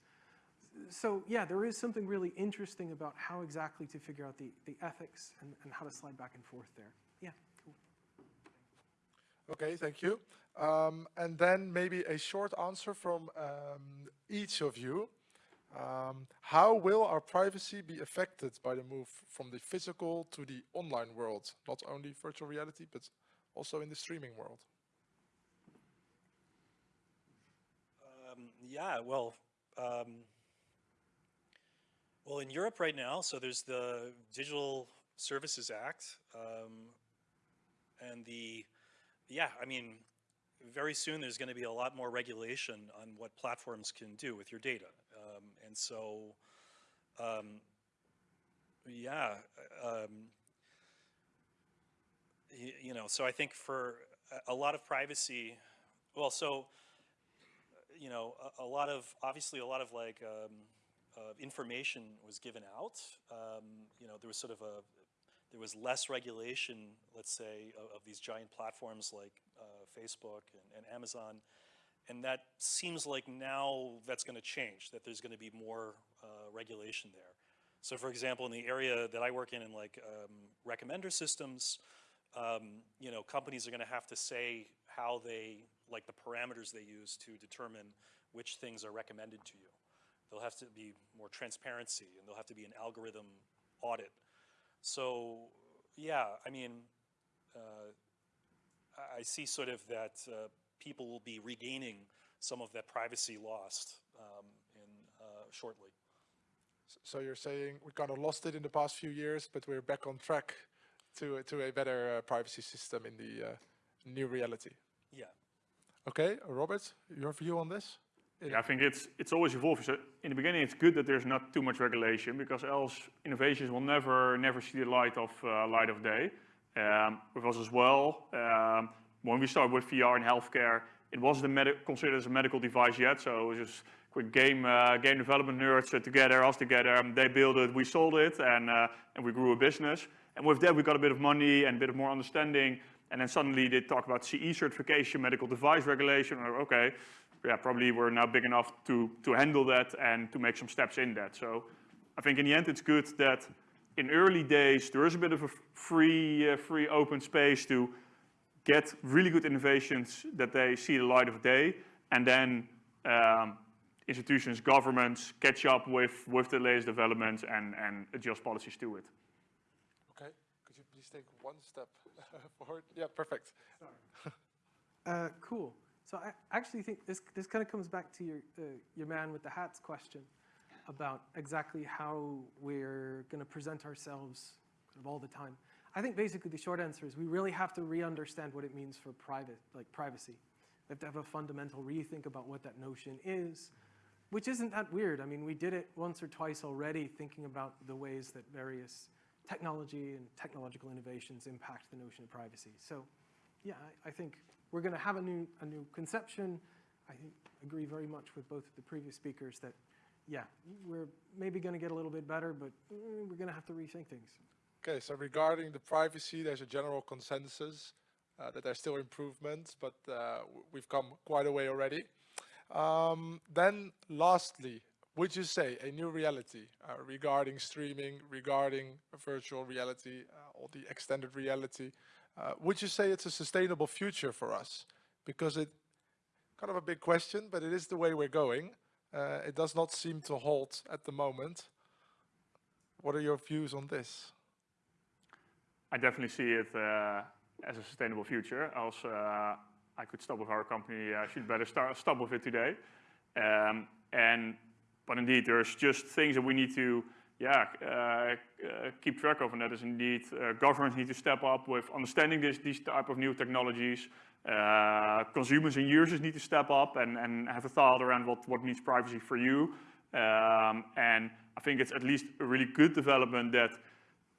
So yeah, there is something really interesting about how exactly to figure out the, the ethics and, and how to slide back and forth there. Yeah, cool. Okay, thank you. Um, and then maybe a short answer from um, each of you. Um, how will our privacy be affected by the move from the physical to the online world? Not only virtual reality, but also in the streaming world. Um, yeah, well, um, well, in Europe right now, so there's the Digital Services Act, um, and the, yeah, I mean, very soon there's going to be a lot more regulation on what platforms can do with your data. Um, and so, um, yeah, um, you know, so I think for a, lot of privacy, well, so, you know, a, a, lot of, obviously a lot of like uh, information was given out. Um, you know, there was sort of a, there was less regulation, let's say, of, of these giant platforms like uh, Facebook and, and, Amazon. And that seems like now that's going to change, that there's going to be more uh, regulation there. So for example, in the area that I work in, in like um, recommender systems, um, you know, companies are going to have to say how they, like the parameters they use to determine which things are recommended to you. There'll have to be more transparency and there'll have to be an algorithm audit. So yeah, I mean, uh, I see sort of that uh, people will be regaining some of that privacy lost um, in uh, shortly. So you're saying we kind of lost it in the past few years, but we're back on track to, to a better uh, privacy system in the uh, new reality. Yeah. Okay, Robert, your view on this? Yeah, I think it's it's always evolving. So in the beginning, it's good that there's not too much regulation because else innovations will never never see the light of uh, light of day. Um, with us as well, um, when we started with VR in healthcare, it wasn't considered as a medical device yet. So it was just quick game uh, game development nerds uh, together, us together. Um, they built it, we sold it, and uh, and we grew a business. And with that, we got a bit of money and a bit of more understanding. And then suddenly they talk about CE certification, medical device regulation. Or, okay, yeah, probably we're now big enough to, to handle that and to make some steps in that. So I think in the end, it's good that in early days, there is a bit of a free, uh, free open space to get really good innovations that they see the light of day. And then um, institutions, governments catch up with, with the latest developments and, and adjust policies to it Okay, could you please take one step [LAUGHS] forward? Yeah, perfect. uh, cool. So I actually think this, this kind of comes back to your, uh, your man with the hats question about exactly how we're going to present ourselves kind of all the time. I think basically the short answer is we really have to re-understand what it means for private, like privacy. We have to have a fundamental rethink about what that notion is, which isn't that weird. I mean, we did it once or twice already, thinking about the ways that various technology and technological innovations impact the notion of privacy. So yeah, I, I think we're going to have a new, a new conception. I think, agree very much with both of the previous speakers that, yeah, we're maybe going to get a little bit better, but mm, we're going to have to rethink things. Okay, so regarding the privacy, there's a general consensus uh, that there's still improvements, but uh, we've come quite a way already. Um, then lastly, would you say a new reality uh, regarding streaming, regarding virtual reality, uh, or the extended reality, uh, would you say it's a sustainable future for us? Because it, kind of a big question, but it is the way we're going. Uh, it does not seem to halt at the moment. What are your views on this? I definitely see it uh, as a sustainable future. Else uh, I could stop with our company. I should better start, stop with it today. Um, and but indeed, there's just things that we need to yeah, uh, uh, keep track of, and that is indeed uh, governments need to step up with understanding this, these type of new technologies. Uh, consumers and users need to step up and, and have a thought around what, what privacy for you. Um, and I think it's at least a really good development that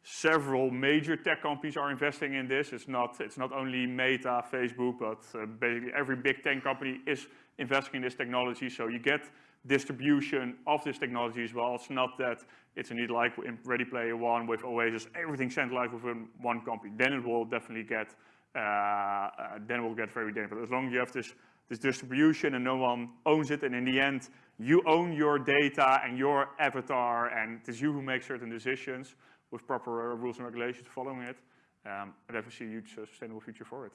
several major tech companies are investing in this. It's not, it's not only Meta, Facebook, but uh, basically every big tech company is investing in this technology. So you get distribution of this technology as well. It's not that it's indeed like in Ready Player One with Oasis, everything centralized within one company. Then it will definitely get, uh, uh, then it will get very dangerous. As long as you have this, this distribution and no one owns it, and in the end, you own your data and your avatar, and it is you who make certain decisions with proper uh, rules and regulations following it, um, I definitely see a huge uh, sustainable future for it.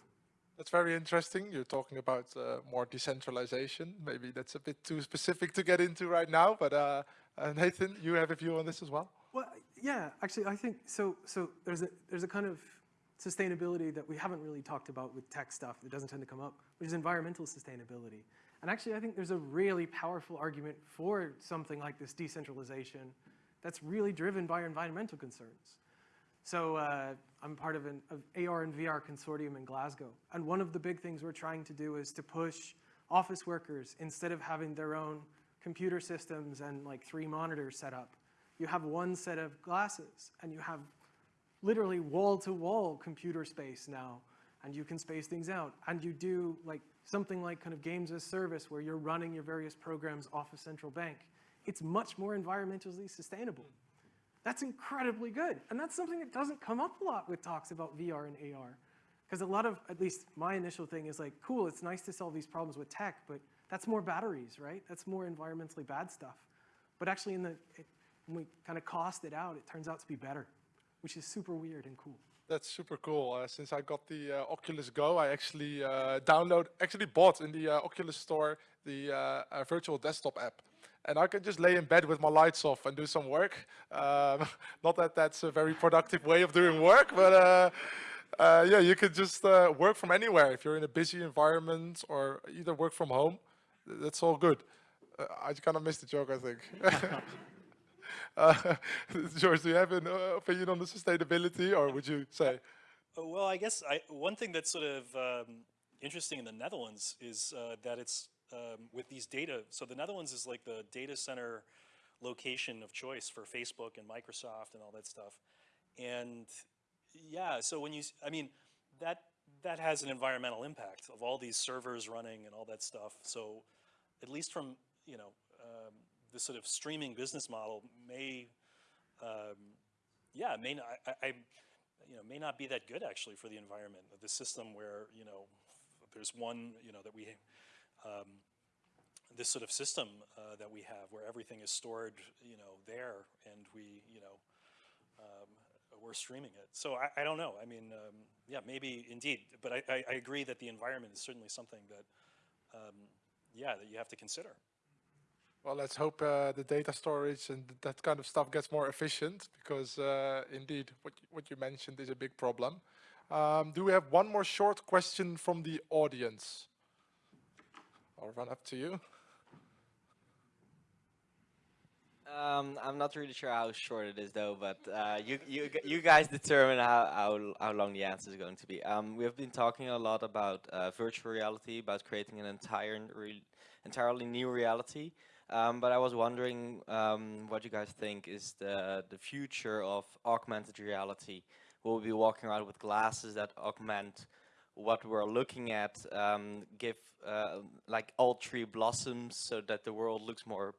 That's very interesting. You're talking about uh, more decentralization. Maybe that's a bit too specific to get into right now, but uh, uh, Nathan, you have a view on this as well? Well, yeah, actually, I think so. So there's a there's a kind of sustainability that we haven't really talked about with tech stuff that doesn't tend to come up, which is environmental sustainability. And actually, I think there's a really powerful argument for something like this decentralization that's really driven by environmental concerns. So uh, I'm part of an of AR and VR consortium in Glasgow. And one of the big things we're trying to do is to push office workers, instead of having their own computer systems and like three monitors set up, you have one set of glasses and you have literally wall-to-wall -wall computer space now and you can space things out. And you do like something like kind of games as service where you're running your various programs off a central bank. It's much more environmentally sustainable. That's incredibly good. And that's something that doesn't come up a lot with talks about VR and AR. Because a lot of, at least my initial thing is like, cool, it's nice to solve these problems with tech, but that's more batteries, right? That's more environmentally bad stuff. But actually in the, it, when we kind of cost it out, it turns out to be better, which is super weird and cool. That's super cool. Uh, since I got the uh, Oculus Go, I actually uh, download, actually bought in the uh, Oculus store the uh, virtual desktop app and I can just lay in bed with my lights off and do some work. Um, [LAUGHS] not that that's a very productive way of doing work, but uh, uh, yeah, you can just uh, work from anywhere. If you're in a busy environment or either work from home, that's all good. Uh, I kind of missed the joke, I think. [LAUGHS] Uh, [LAUGHS] George, do you have an uh, opinion on the sustainability, or would you say? well, I guess I, one thing that's sort of um, interesting in the Netherlands is that it's um, with these data. So the Netherlands is like the data center location of choice for Facebook and Microsoft and all that stuff. And yeah, so when you, I mean, that that has an environmental impact of all these servers running and all that stuff. So at least from, you know, um, the sort of streaming business model may, um, yeah, may not, I, I, you know, may not be that good actually for the environment. Of the system where, you know, there's one, you know, that we um, this sort of system uh, that we have where everything is stored, you know, there and we, you know, um, we're streaming it. So I, I don't know. I mean, um, yeah, maybe indeed, but I, I, I, agree that the environment is certainly something that, um, yeah, that you have to consider. Well, let's hope uh, the data storage and that kind of stuff gets more efficient because uh, indeed what, what you mentioned is a big problem. Um, do we have one more short question from the audience? I'll run up to you. Um, I'm not really sure how short it is though, but uh, you, you, you guys determine how, how, how long the answer is going to be. Um, we have been talking a lot about uh, virtual reality, about creating an entire, re entirely new reality. Um, but I was wondering um, what you guys think is the, the future of augmented reality. Will we be walking around with glasses that augment what we're looking at, um, give uh, like all tree blossoms so that the world looks more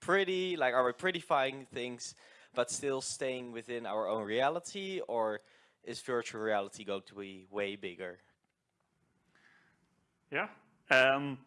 pretty? Like, are we prettifying things, but still staying within our own reality, or is virtual reality going to be way bigger? Yeah, um,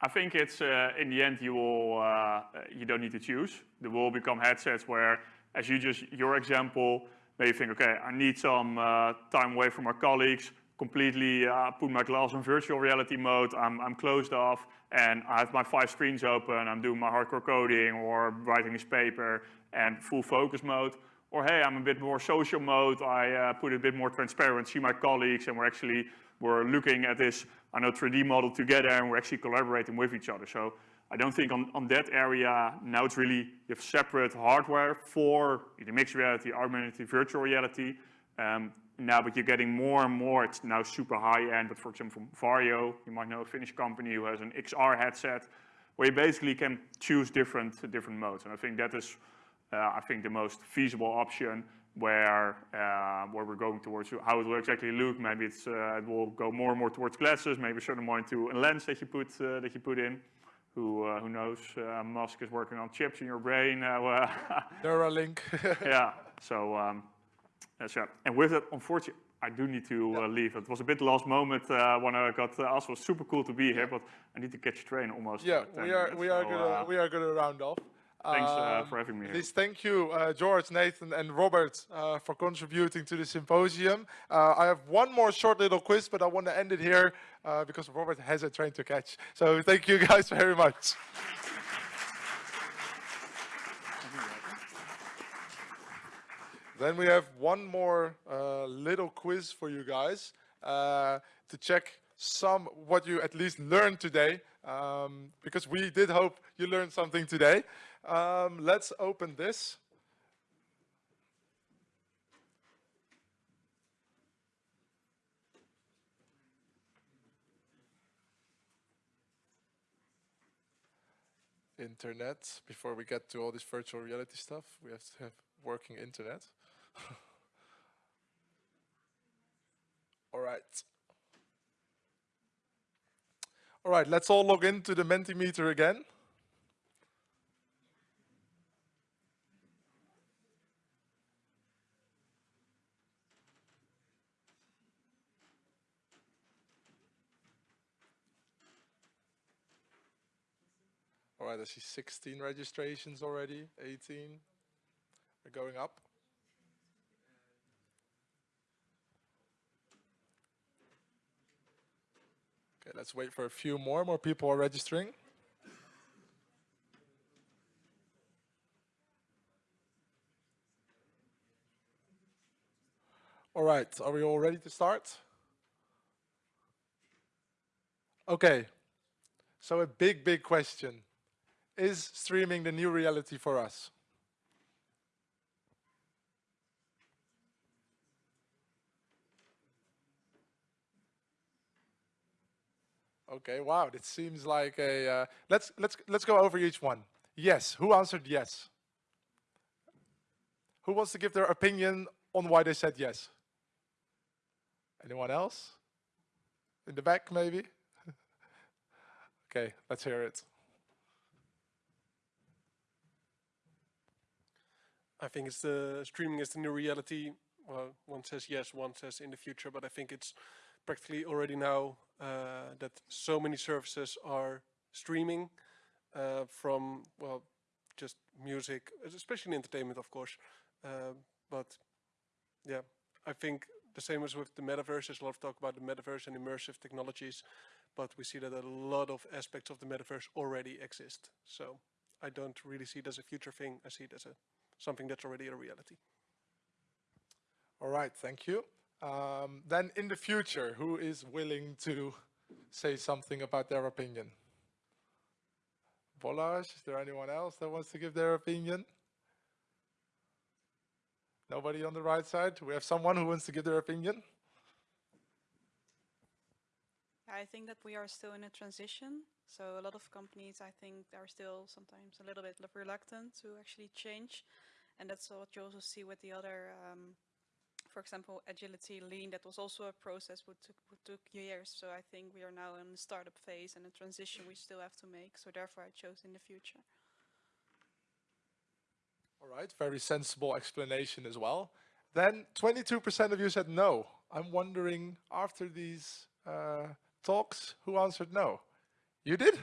I think it's uh, in the end you will uh, you don't need to choose. There will become headsets where, as you just your example, maybe you think, okay, I need some uh, time away from my colleagues completely uh, put my glass in virtual reality mode, I'm, I'm closed off, and I have my five screens open, I'm doing my hardcore coding or writing this paper, and full focus mode. Or hey, I'm a bit more social mode, I uh, put a bit more transparent, see my colleagues, and we're actually, we're looking at this, I know, 3D model together, and we're actually collaborating with each other. So I don't think on, on that area, now it's really, you have separate hardware for the mixed reality, augmented reality, virtual reality, um, now, but you're getting more and more, it's now super high end, but for example, from Varjo, you might know a Finnish company who has an XR headset, where you basically can choose different different modes. And I think that is, uh, I think, the most feasible option where uh, where we're going towards. How it will exactly look, maybe it's uh, it will go more and more towards glasses, maybe a certain more into a lens that you put uh, that you put in. Who uh, who knows? Uh, Musk is working on chips in your brain. Now uh, [LAUGHS] Neuralink. [LAUGHS] yeah. So um, that's yeah. And with that, unfortunately, I do need to uh, leave. It was a bit last moment uh, when I got uh, asked. It was super cool to be here, but I need to catch a train almost. Yeah, we are minutes, we are so, gonna uh, we are gonna round off. Thanks uh, Um, for having me here. Please thank you, uh, George, Nathan, and Robert uh, for contributing to the symposium. Uh, I have one more short little quiz, but I want to end it here uh, because Robert has a train to catch. So thank you guys very much. Then we have one more uh, little quiz for you guys uh, to check some what you at least learned today, um, because we did hope you learned something today. Um, let's open this. Internet. Before we get to all this virtual reality stuff, we have to have working internet. [SIGHS] all right. All right, let's all log into the Mentimeter again. All right, I see 16 registrations already, 18 are going up. Okay, let's wait for a few more. More people are registering. All right, are we all ready to start? Okay, so a big, big question. Is streaming the new reality for us? Okay, wow, it seems like a, uh, let's, let's, let's go over each one. Yes, who answered yes? Who wants to give their opinion on why they said yes? Anyone else? In the back, maybe? [LAUGHS] okay, let's hear it. I think it's the streaming is the new reality. Well, one says yes, one says in the future, but I think it's practically already now uh, that so many services are streaming uh, from well, just music, especially in entertainment, of course. Uh, but yeah, I think the same as with the metaverse. There's a lot of talk about the metaverse and immersive technologies, but we see that a lot of aspects of the metaverse already exist. So I don't really see it as a future thing. I see it as a something that's already a reality. All right, thank you. Um, then in the future, who is willing to say something about their opinion? Volage, is there anyone else that wants to give their opinion? Nobody on the right side? We have someone who wants to give their opinion? I think that we are still in a transition. So a lot of companies, I think, are still sometimes a little bit reluctant to actually change. And that's what you also see with the other, um, for example, agility, lean, that was also a process which took, which took years. So I think we are now in the startup phase and a transition we still have to make. So therefore I chose in the future. All right, very sensible explanation as well. Then 22% of you said no. I'm wondering after these uh, talks, who answered no? You did?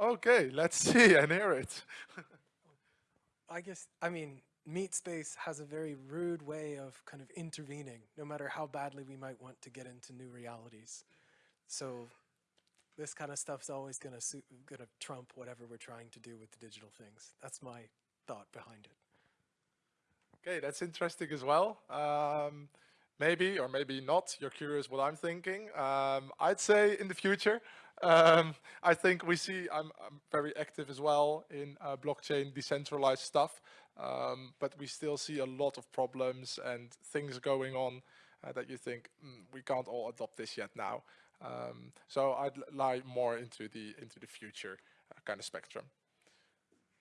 Okay, let's [LAUGHS] see and hear it. I guess, I mean, Meatspace has a very rude way of kind of intervening, no matter how badly we might want to get into new realities. So this kind of stuff's always going to gonna trump whatever we're trying to do with the digital things. That's my thought behind it. Okay, that's interesting as well. Um, maybe or maybe not. You're curious what I'm thinking. Um, I'd say in the future, um, I think we see. I'm, I'm, very active as well in uh, blockchain decentralized stuff, um, but we still see a lot of problems and things going on uh, that you think mm, we can't all adopt this yet now. Um, so I'd lie more into the into the future. kind of spectrum.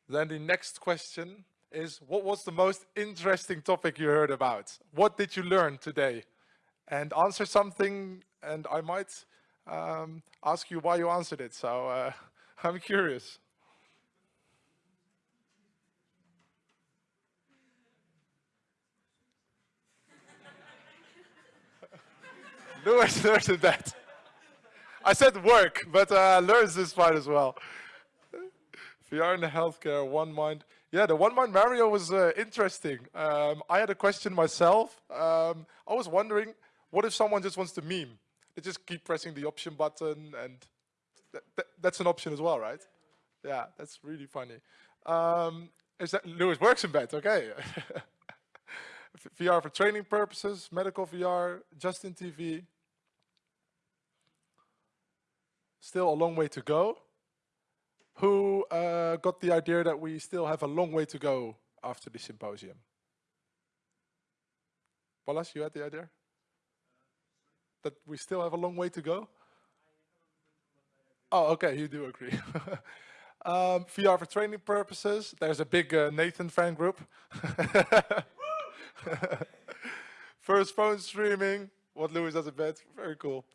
Then the next question is, what was the most interesting topic you heard about? What did you learn today? And answer something, and I might um, ask you why you answered it. So uh, [LAUGHS] I'm curious. [LAUGHS] Lewis learned that. I said work, but uh, learns this part as well. VR in the healthcare, one mind. Yeah, the one mind Mario was uh, interesting. Um, I had a question myself. Um, I was wondering, what if someone just wants to meme? They just keep pressing the option button and th th that's an option as well, right? Yeah, that's really funny. Um, is that Lewis works in bed? Okay. [LAUGHS] VR for training purposes, medical VR, Justin TV. Still a long way to go. Who uh, got the idea that we still have a long way to go after the symposium? Palas, you had the idea? That we still have a long way to go? Oh, okay, you do agree. [LAUGHS] um, VR for training purposes. There's a big uh, Nathan fan group. [LAUGHS] First phone streaming, what Lewis does in bed, very cool.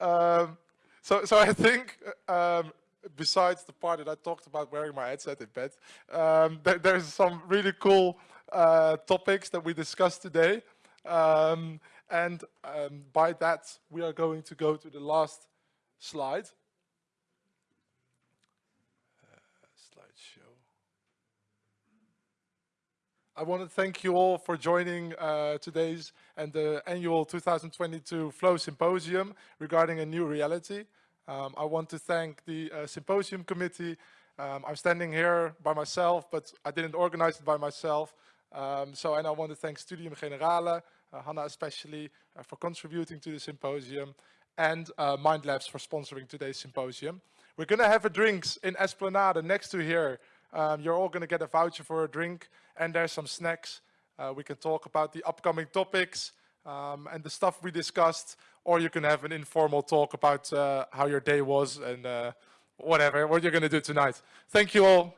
Um, so, so I think, um, besides the part that I talked about wearing my headset in bed, um, th there's some really cool uh, topics that we discussed today. Um, and um, by that, we are going to go to the last slide. Slideshow. I want to thank you all for joining uh, today's and the annual 2022 Flow Symposium regarding a new reality. Um, I want to thank the uh, symposium committee. Um, I'm standing here by myself, but I didn't organize it by myself. Um, so, and I want to thank Studium Generale, uh, Hannah especially, uh, for contributing to the symposium, and uh, Mind Labs for sponsoring today's symposium. We're going to have a drinks in Esplanade next to here um, you're all going to get a voucher for a drink and there's some snacks. Uh, we can talk about the upcoming topics um, and the stuff we discussed, or you can have an informal talk about uh, how your day was and uh, whatever, what you're going to do tonight. Thank you all.